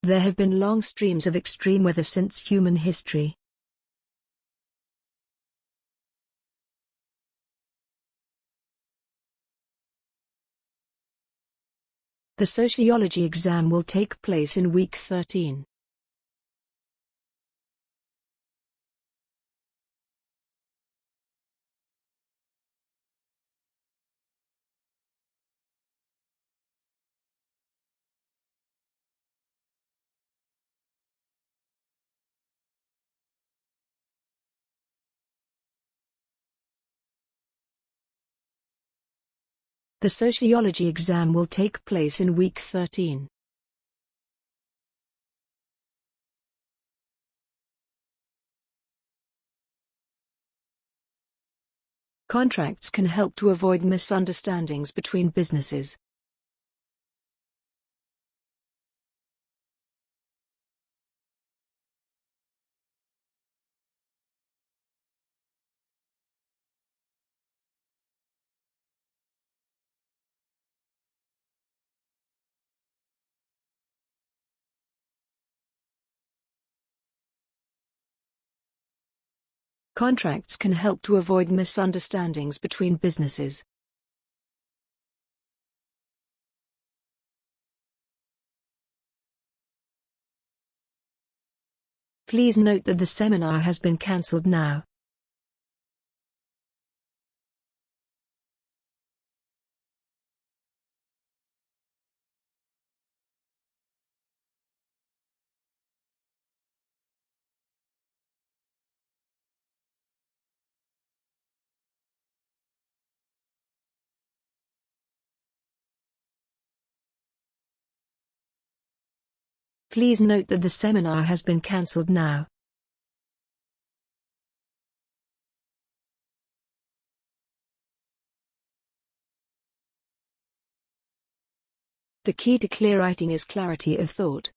There have been long streams of extreme weather since human history. The sociology exam will take place in week 13. The sociology exam will take place in week 13. Contracts can help to avoid misunderstandings between businesses. Contracts can help to avoid misunderstandings between businesses. Please note that the seminar has been cancelled now. Please note that the seminar has been cancelled now. The key to clear writing is clarity of thought.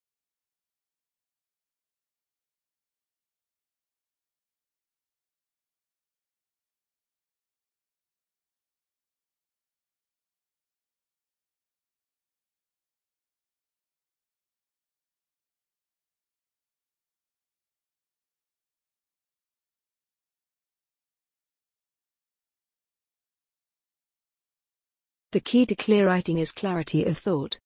The key to clear writing is clarity of thought.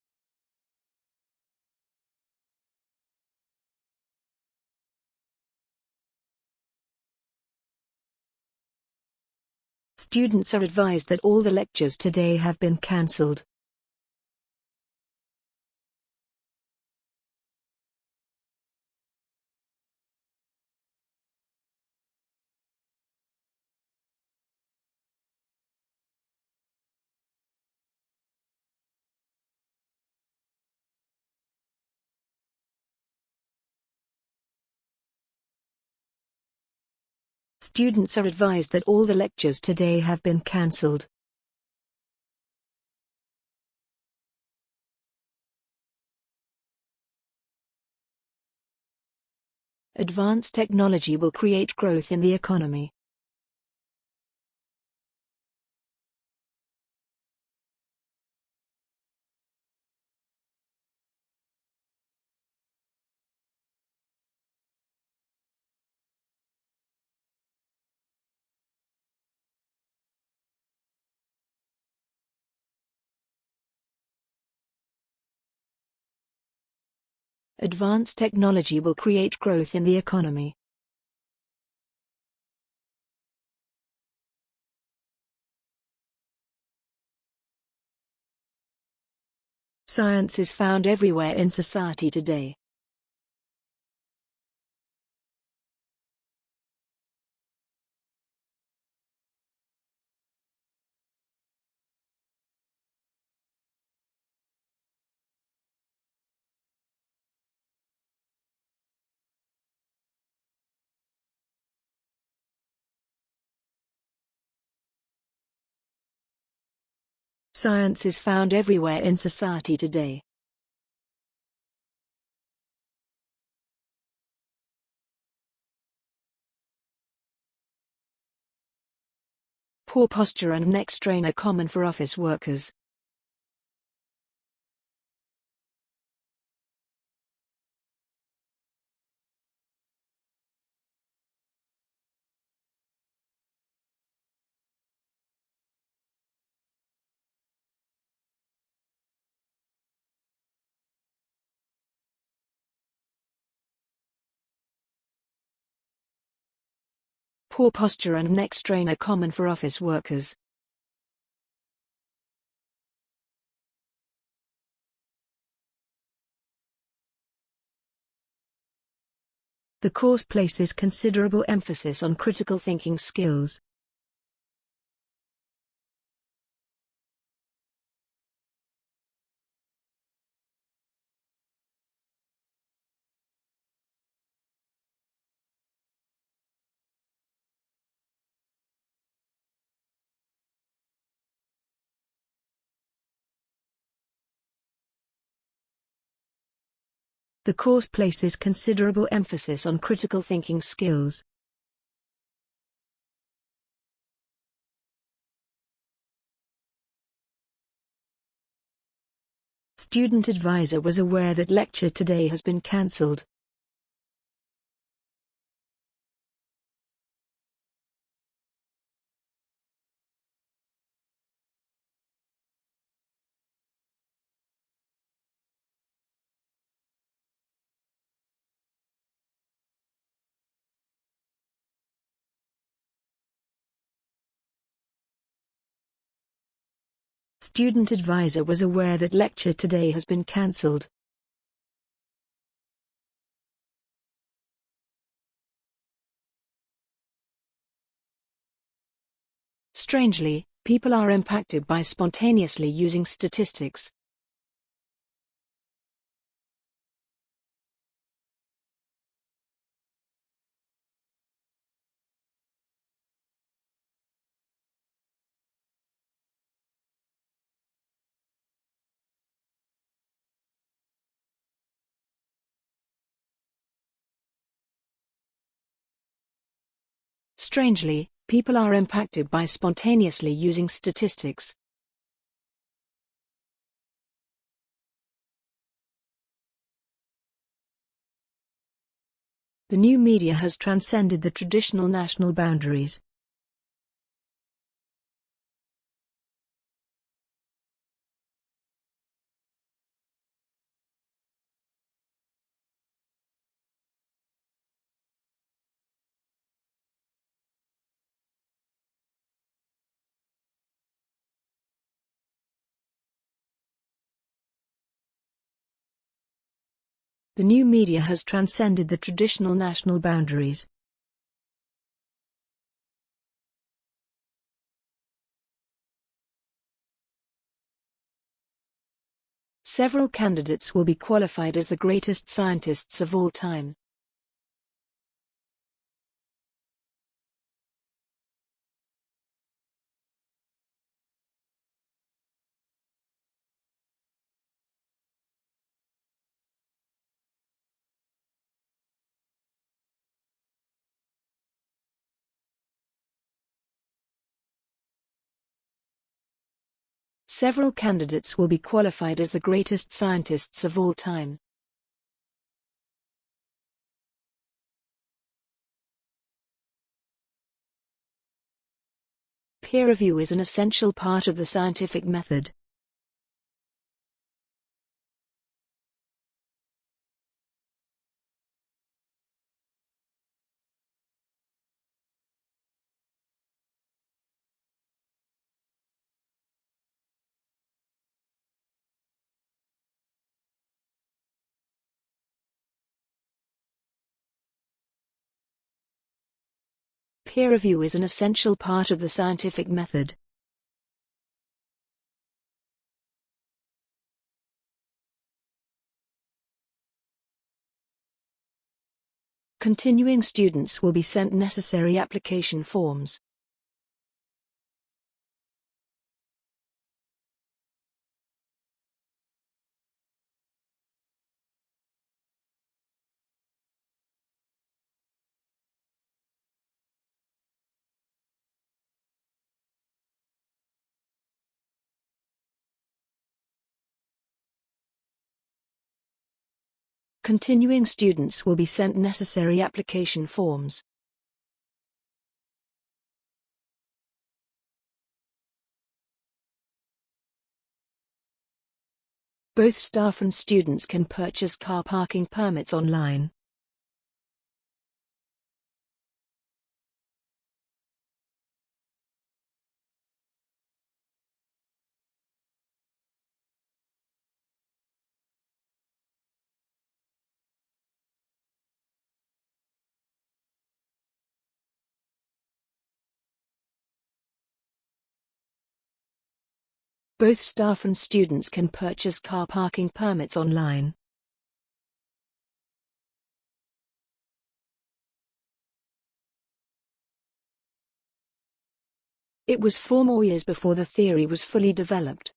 Students are advised that all the lectures today have been cancelled. Students are advised that all the lectures today have been cancelled. Advanced technology will create growth in the economy. Advanced technology will create growth in the economy. Science is found everywhere in society today. Science is found everywhere in society today. Poor posture and neck strain are common for office workers. Poor posture and neck strain are common for office workers. The course places considerable emphasis on critical thinking skills. The course places considerable emphasis on critical thinking skills. Student advisor was aware that lecture today has been cancelled. Student advisor was aware that lecture today has been cancelled. Strangely, people are impacted by spontaneously using statistics. Strangely, people are impacted by spontaneously using statistics. The new media has transcended the traditional national boundaries. The new media has transcended the traditional national boundaries. Several candidates will be qualified as the greatest scientists of all time. Several candidates will be qualified as the greatest scientists of all time. Peer review is an essential part of the scientific method. Peer review is an essential part of the scientific method. Continuing students will be sent necessary application forms. Continuing students will be sent necessary application forms. Both staff and students can purchase car parking permits online. Both staff and students can purchase car parking permits online. It was four more years before the theory was fully developed.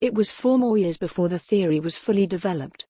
It was four more years before the theory was fully developed.